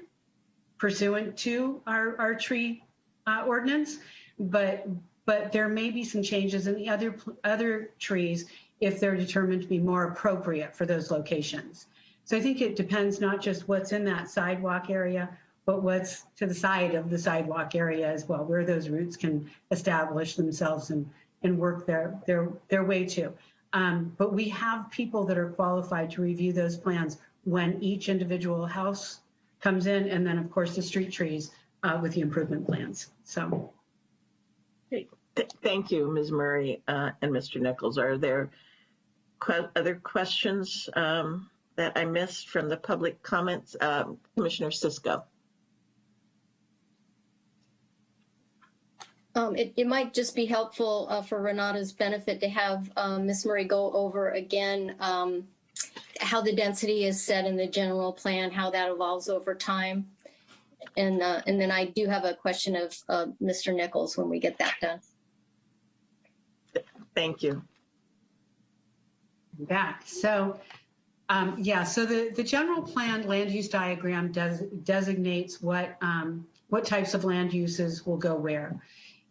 pursuant to our, our tree uh, ordinance. But, but there may be some changes in the other, other trees if they're determined to be more appropriate for those locations. So I think it depends not just what's in that sidewalk area, but what's to the side of the sidewalk area as well, where those roots can establish themselves and, and work their, their, their way to. Um, but we have people that are qualified to review those plans when each individual house comes in, and then of course the street trees uh, with the improvement plans. So. Th- Thank you, Ms. Murray uh, and Mr. Nichols. Are there que- other questions um, that I missed from the public comments? Um, Commissioner Cisco. Um, it, it might just be helpful uh, for Renata's benefit to have um, Ms. Murray go over again um, how the density is set in the general plan, how that evolves over time. And, uh, and then I do have a question of uh, Mr. Nichols when we get that done. Thank you. Back. So, um, yeah, so the, the general plan land use diagram does designates what, um, what types of land uses will go where.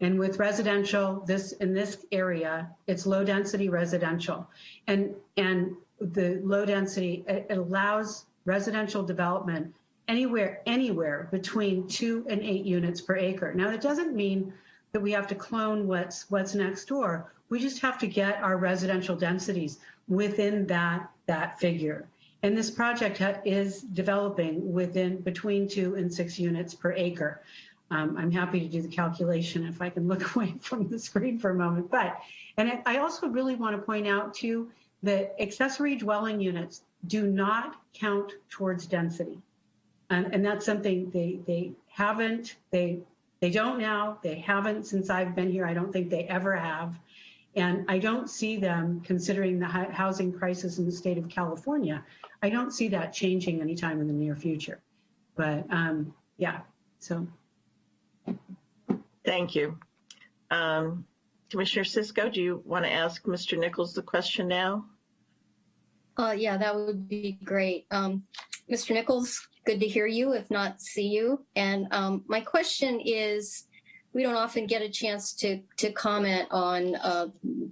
And with residential, this, in this area, it's low density residential. And, and the low density, it it allows residential development anywhere, anywhere between two and eight units per acre. Now, that doesn't mean that we have to clone what's, what's next door. We just have to get our residential densities within that, that figure. And this project is developing within, between two and six units per acre. Um, I'm happy to do the calculation if I can look away from the screen for a moment. But, and I- also really want to point out too, that accessory dwelling units do not count towards density. And, and that's something they, they haven't, they, they don't now, they haven't since I've been here. I don't think they ever have. And I don't see them considering the housing crisis in the state of California. I don't see that changing anytime in the near future. But um, yeah, so. Thank you. Um, Commissioner Cisco, do you want to ask Mr. Nichols the question now? Uh, yeah, that would be great. Um, Mr. Nichols, good to hear you, if not see you. And um, my question is, we don't often get a chance to to comment on uh,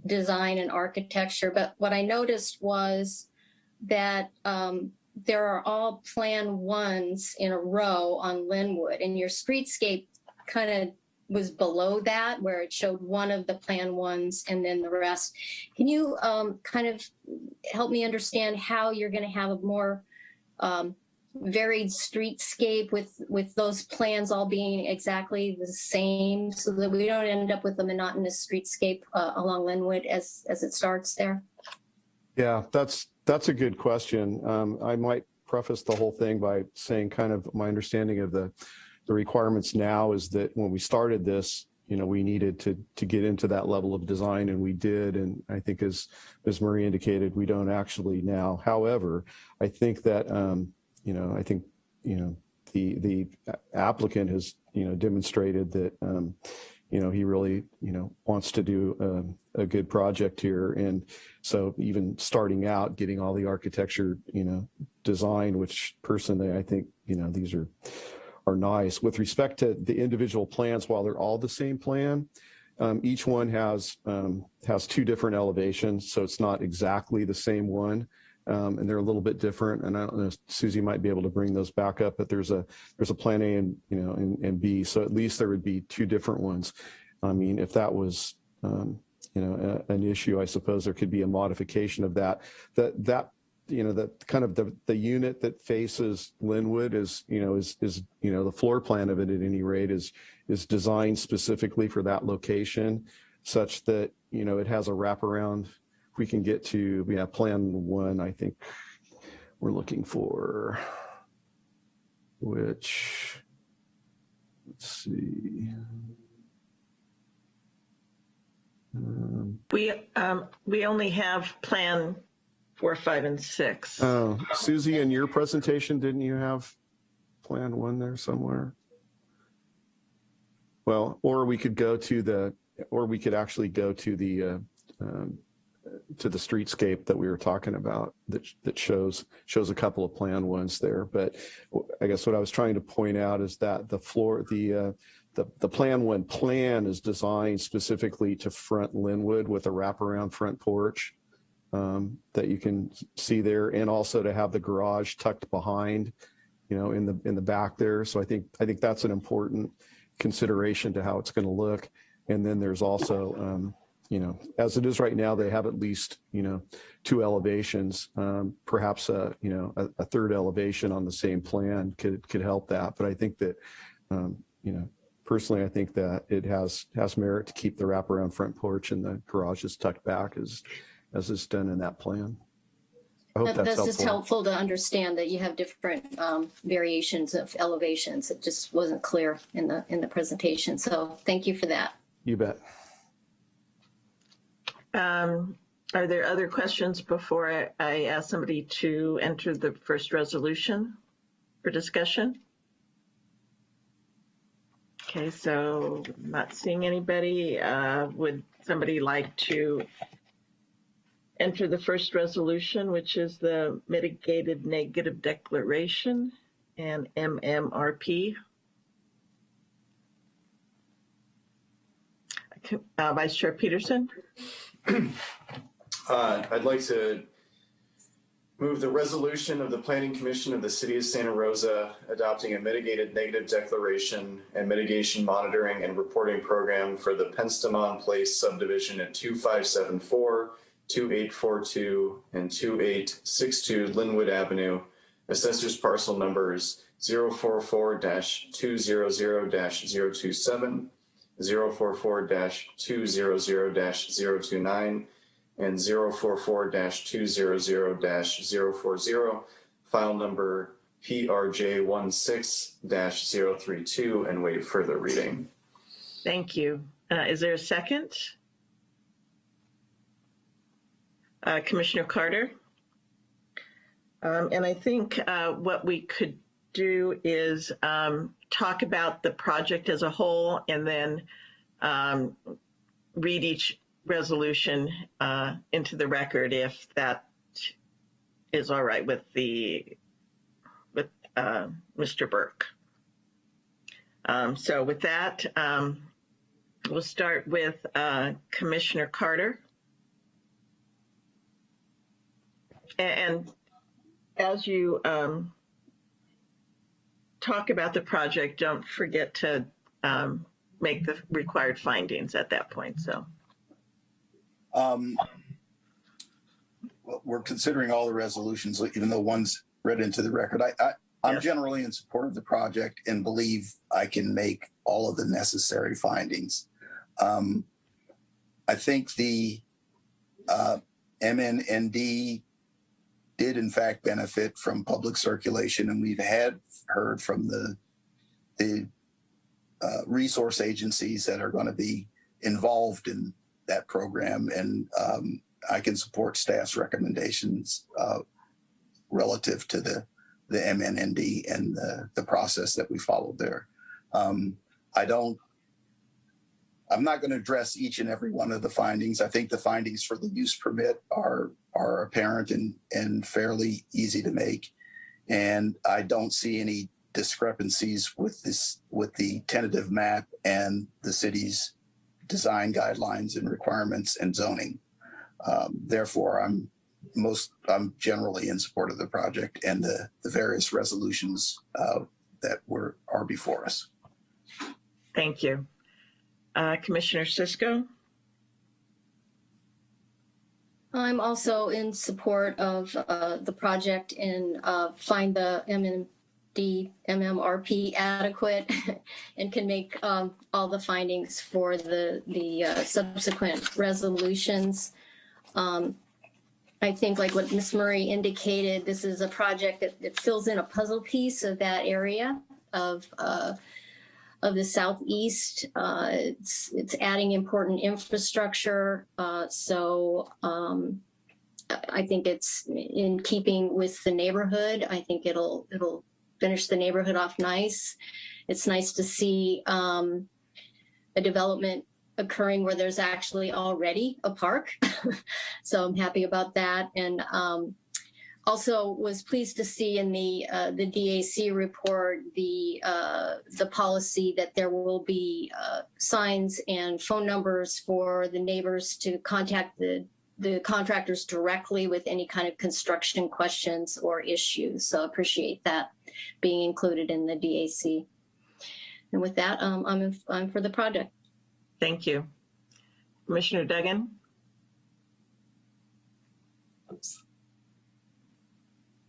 design and architecture, but what I noticed was that um, there are all Plan Ones in a row on Linwood, and your streetscape kind of was below that, where it showed one of the Plan Ones and then the rest. Can you um, kind of help me understand how you're going to have a more um, varied streetscape with with those plans all being exactly the same so that we don't end up with a monotonous streetscape uh, along Linwood as as it starts there? Yeah, that's that's a good question. Um, I might preface the whole thing by saying kind of my understanding of the the requirements now is that when we started this, you know, we needed to to get into that level of design, and we did. And I think, as Ms. Murray indicated, we don't actually now. However, I think that um, you know, I think you know the the applicant has you know demonstrated that um, you know he really you know wants to do a, a good project here, and so even starting out, getting all the architecture you know design, which personally I think you know these are are nice. With respect to the individual plans, while they're all the same plan, um, each one has um, has two different elevations, so it's not exactly the same one, um, and they're a little bit different. And I don't know, Susie might be able to bring those back up, but there's a there's a plan A and you know and, and B, so at least there would be two different ones. I mean, if that was um, you know a, an issue, I suppose there could be a modification of that. That that you know, the kind of the, the unit that faces Linwood is, you know, is, is, you know, the floor plan of it at any rate is, is designed specifically for that location such that, you know, it has a wraparound. We can get to, we yeah, have plan one, I think we're looking for, which, let's see. Um, We, um, we only have plan four, five, and six. Oh, Susie, in your presentation, didn't you have plan one there somewhere? Well, or we could go to the, or we could actually go to the, uh, um, to the streetscape that we were talking about that, that shows, shows a couple of plan ones there. But I guess what I was trying to point out is that the floor, the, uh, the, the plan one plan is designed specifically to front Linwood with a wraparound front porch um, that you can see there and also to have the garage tucked behind, you know, in the in the back there. So I think I think that's an important consideration to how it's going to look. And then there's also, um, you know, as it is right now, they have at least, you know, two elevations, um, perhaps a, you know, a, a third elevation on the same plan could could help that. But I think that, um, you know, personally, I think that it has has merit to keep the wraparound front porch and the garage is tucked back as as it's done in that plan. I hope That- that's That's just helpful. helpful to understand that you have different um, variations of elevations. It just wasn't clear in the, in the presentation. So thank you for that. You bet. Um, are there other questions before I, I ask somebody to enter the first resolution for discussion? Okay, so not seeing anybody. Uh, would somebody like to enter the first resolution, which is the mitigated negative declaration and MMRP? Uh, Vice Chair Peterson? Uh, I'd like to move the resolution of the Planning Commission of the City of Santa Rosa adopting a mitigated negative declaration and mitigation monitoring and reporting program for the Penstemon Place subdivision at 2574, 2842, and 2862 Linwood Avenue, assessors parcel numbers 044-200-027, 044-200-029, and 044-200-040, file number PRJ16-032, and waive further reading. Thank you. Uh, is there a second? Uh, Commissioner Carter? Um, and I think uh, what we could do is um, talk about the project as a whole and then um, read each resolution uh, into the record if that is all right with the with uh, Mr. Burke. Um, so with that, um, we'll start with uh, Commissioner Carter. And as you um, talk about the project, don't forget to um, make the required findings at that point. So. Um, well, we're considering all the resolutions, even though one's read into the record. I, I, I'm generally in support of the project and believe I can make all of the necessary findings. Um, I think the uh, MNND did in fact benefit from public circulation, and we've had heard from the the uh, resource agencies that are going to be involved in that program, and um, I can support staff's recommendations uh, relative to the the MNND and the, the process that we followed there. Um, I don't. I'm not going to address each and every one of the findings. I think the findings for the use permit are are apparent and and fairly easy to make, and I don't see any discrepancies with this with the tentative map and the city's design guidelines and requirements and zoning. Um, therefore, I'm most I'm generally in support of the project and the, the various resolutions uh, that were are before us. Thank you. Uh, Commissioner Cisco? I'm also in support of uh, the project and uh, find the MN, DMMRP adequate and can make um, all the findings for the, the uh, subsequent resolutions. Um, I think like what Ms. Murray indicated, this is a project that, that fills in a puzzle piece of that area of, uh, of the southeast. Uh, it's, it's adding important infrastructure. Uh, so um, I- think it's in keeping with the neighborhood. I think it'll, it'll finish the neighborhood off nice. It's nice to see um, a development occurring where there's actually already a park. so I'm happy about that. And um, also was pleased to see in the uh, the DAC report the uh, the policy that there will be uh, signs and phone numbers for the neighbors to contact the the contractors directly with any kind of construction questions or issues. So appreciate that being included in the DAC. And with that, um, I'm I'm for the project. Thank you. Commissioner Duggan?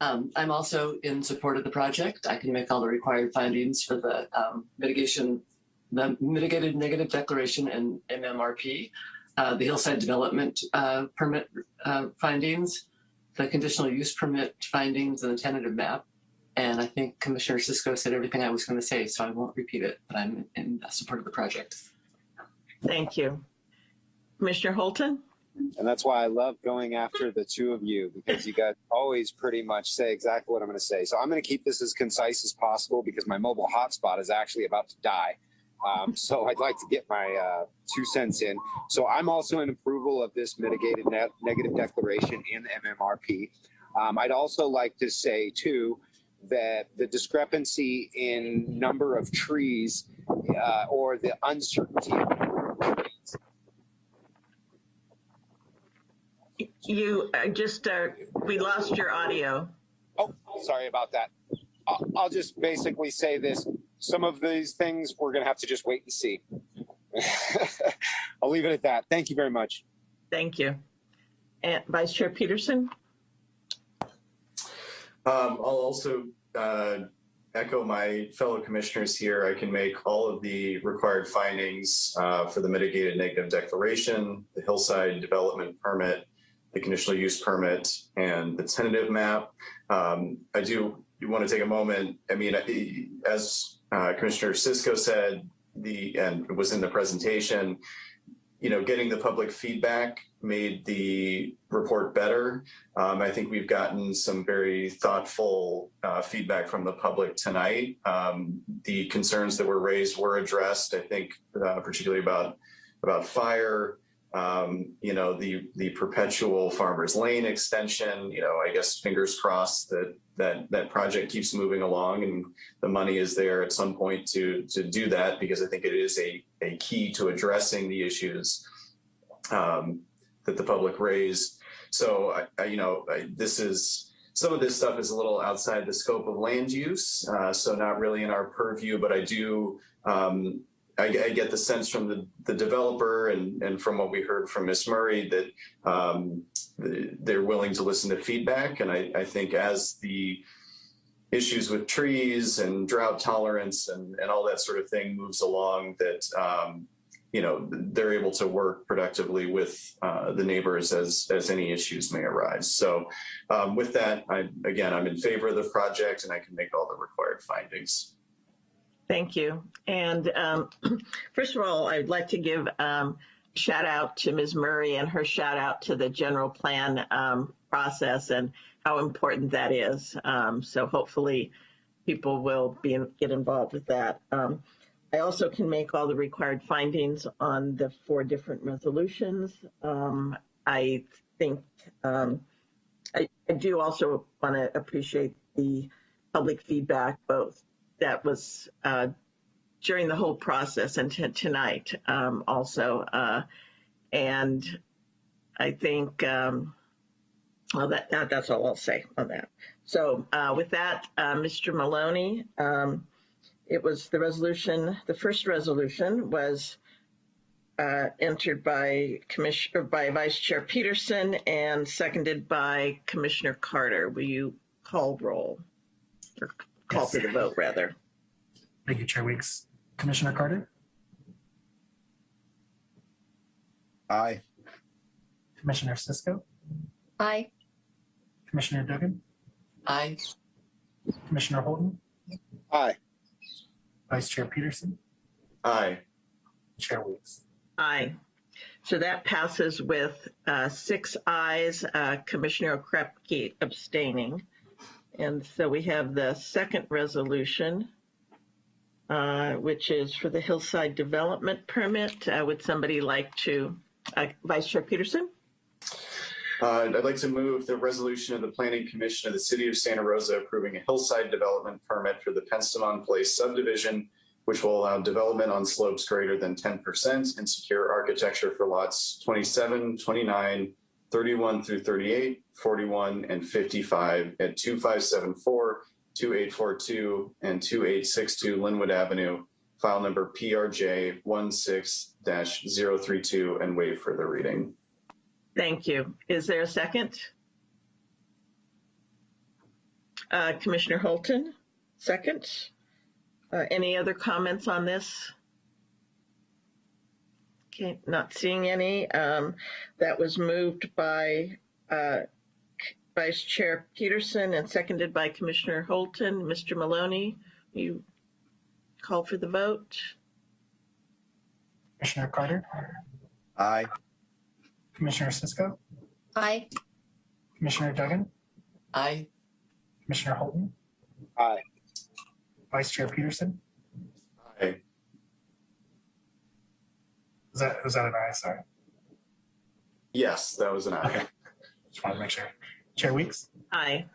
Um, I'm also in support of the project. I can make all the required findings for the um, mitigation, the mitigated negative declaration and MMRP, uh, the hillside development uh, permit uh, findings, the conditional use permit findings, and the tentative map. And I think Commissioner Cisco said everything I was going to say, so I won't repeat it, but I'm in support of the project. Thank you. Commissioner Holton? And that's why I love going after the two of you because you guys always pretty much say exactly what I'm going to say. So I'm going to keep this as concise as possible because my mobile hotspot is actually about to die. Um, so I'd like to get my uh, two cents in. So I'm also in approval of this mitigated net negative declaration in the MMRP. Um, I'd also like to say too that the discrepancy in number of trees uh, or the uncertainty of trees You uh, just, uh, we lost your audio. Oh, sorry about that. I'll, I'll just basically say this. Some of these things we're going to have to just wait and see. I'll leave it at that. Thank you very much. Thank you. And Vice Chair Peterson? Um, I'll also uh, echo my fellow commissioners here. I can make all of the required findings uh, for the mitigated negative declaration, the hillside development permit, the conditional use permit, and the tentative map. Um, I do want to take a moment. I mean, as uh, Commissioner Cisco said, the and was in the presentation, you know, getting the public feedback made the report better. Um, I think we've gotten some very thoughtful uh, feedback from the public tonight. Um, the concerns that were raised were addressed. I think uh, particularly about about fire. Um, you know, the the perpetual farmers lane extension. You know, I guess fingers crossed that that that project keeps moving along and the money is there at some point to to do that because I think it is a a key to addressing the issues um, that the public raised. So I, I you know I, this is some of this stuff is a little outside the scope of land use, uh, so not really in our purview. But I do um, I, I, get the sense from the, the developer and, and from what we heard from Ms. Murray that um, they're willing to listen to feedback. And I, I think as the issues with trees and drought tolerance and, and all that sort of thing moves along that, um, you know, they're able to work productively with uh, the neighbors as, as any issues may arise. So um, with that, I, again, I'm in favor of the project and I can make all the required findings. Thank you. And um, first of all, I'd like to give um, shout out to Ms. Murray and her shout out to the general plan um, process and how important that is. Um, so hopefully people will be get involved with that. Um, I also can make all the required findings on the four different resolutions. Um, I think I, I do also want to appreciate the public feedback, both that was uh, during the whole process and tonight um, also. Uh, and I think, um, well, that, that, that's all I'll say on that. So uh, with that, uh, Mr. Maloney, um, it was the resolution, the first resolution was uh, entered by Commissioner by Vice Chair Peterson and seconded by Commissioner Carter. Will you call roll or call for the vote rather. Thank you, Chair Weeks. Commissioner Carter, Aye. Commissioner Cisco, Aye. Commissioner Duggan, Aye. Commissioner Holton, Aye. Vice Chair Peterson, Aye. Chair Weeks. Aye. So that passes with uh, six ayes, uh, Commissioner Okrepkie abstaining. And so we have the second resolution, uh, which is for the Hillside Development Permit. Uh, Would somebody like to, uh, Vice Chair Peterson? Uh, I'd like to move the resolution of the Planning Commission of the City of Santa Rosa approving a hillside development permit for the Penstemon Place subdivision, which will allow development on slopes greater than 10% and secure architecture for lots 27, 29, 31 through 38, 41, and 55 at 2574, 2842, and 2862 Linwood Avenue, file number PRJ 16-032, and waive further reading. Thank you. Is there a second? Uh, Commissioner Holton, second. Uh, Any other comments on this? Okay, not seeing any. Um, That was moved by uh, Vice Chair Peterson and seconded by Commissioner Holton. Mr. Maloney, you call for the vote? Commissioner Carter, Aye. Commissioner Cisco, Aye. Commissioner Duggan, Aye. Commissioner Holton, Aye. Vice Chair Peterson. Aye. Was that, was that an aye? Sorry. Yes, that was an aye. Just wanted to make sure. Chair Weeks, Aye.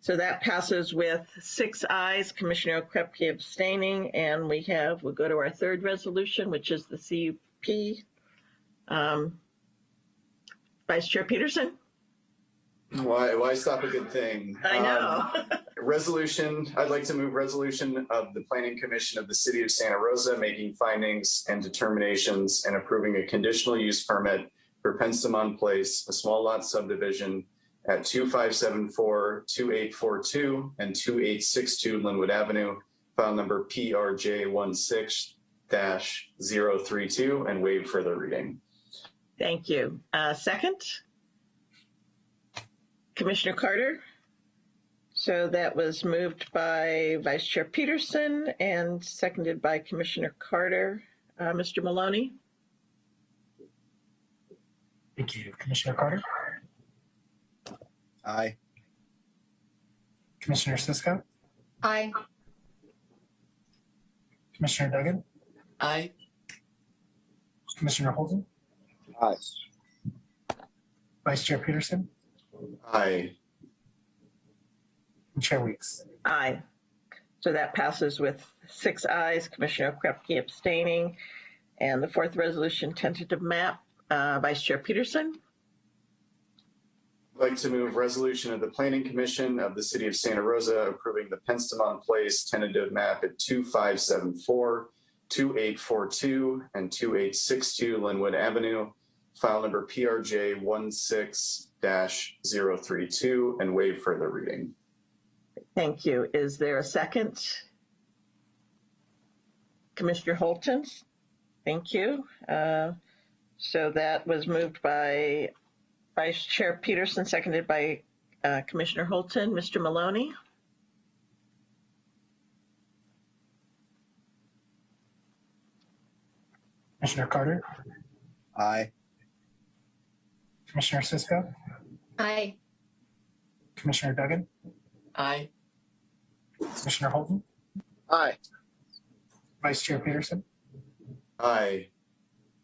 So that passes with six ayes, Commissioner Okrepkie abstaining, and we have, we'll go to our third resolution, which is the CUP. Um, Vice Chair Peterson? Why, why stop a good thing? I know. Um, Resolution, I'd like to move resolution of the Planning Commission of the City of Santa Rosa making findings and determinations and approving a conditional use permit for Penstemon Place, a small lot subdivision at 2574, 2842, and 2862 Linwood Avenue, file number PRJ 16-032, and waive further reading. Thank you. Uh, Second? Commissioner Carter? So that was moved by Vice Chair Peterson and seconded by Commissioner Carter. Uh, Mr. Maloney? thank you. Commissioner Carter, Aye. Commissioner Cisco, Aye. Commissioner Duggan, Aye. Commissioner Holton, Aye. Vice Chair Peterson, Aye. Chair Weeks. Aye. So that passes with six ayes, Commissioner Krepke abstaining. And the fourth resolution, tentative map, uh, Vice Chair Peterson. I'd like to move resolution of the Planning Commission of the City of Santa Rosa approving the Penstemon Place tentative map at 2574, 2842, and 2862 Linwood Avenue, file number PRJ 16-032, and waive further reading. Thank you. Is there a second? Commissioner Holton? Thank you. Uh, So that was moved by Vice Chair Peterson, seconded by uh, Commissioner Holton. Mr. Maloney? Commissioner Carter, Aye. Commissioner Cisco, Aye. Commissioner Duggan, Aye. Commissioner Holton, Aye. Vice Chair Peterson, Aye.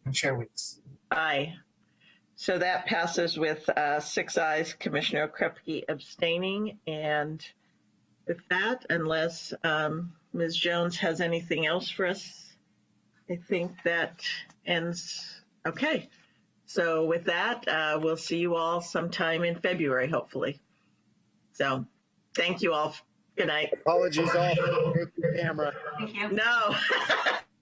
and Chair Weeks. Aye. So that passes with uh, six ayes, Commissioner Krepke abstaining. And with that, unless um, Ms. Jones has anything else for us, I think that ends. Okay. So with that, uh, we'll see you all sometime in February, hopefully. So thank you all. Good night. Apologies all for the camera. Thank you. No.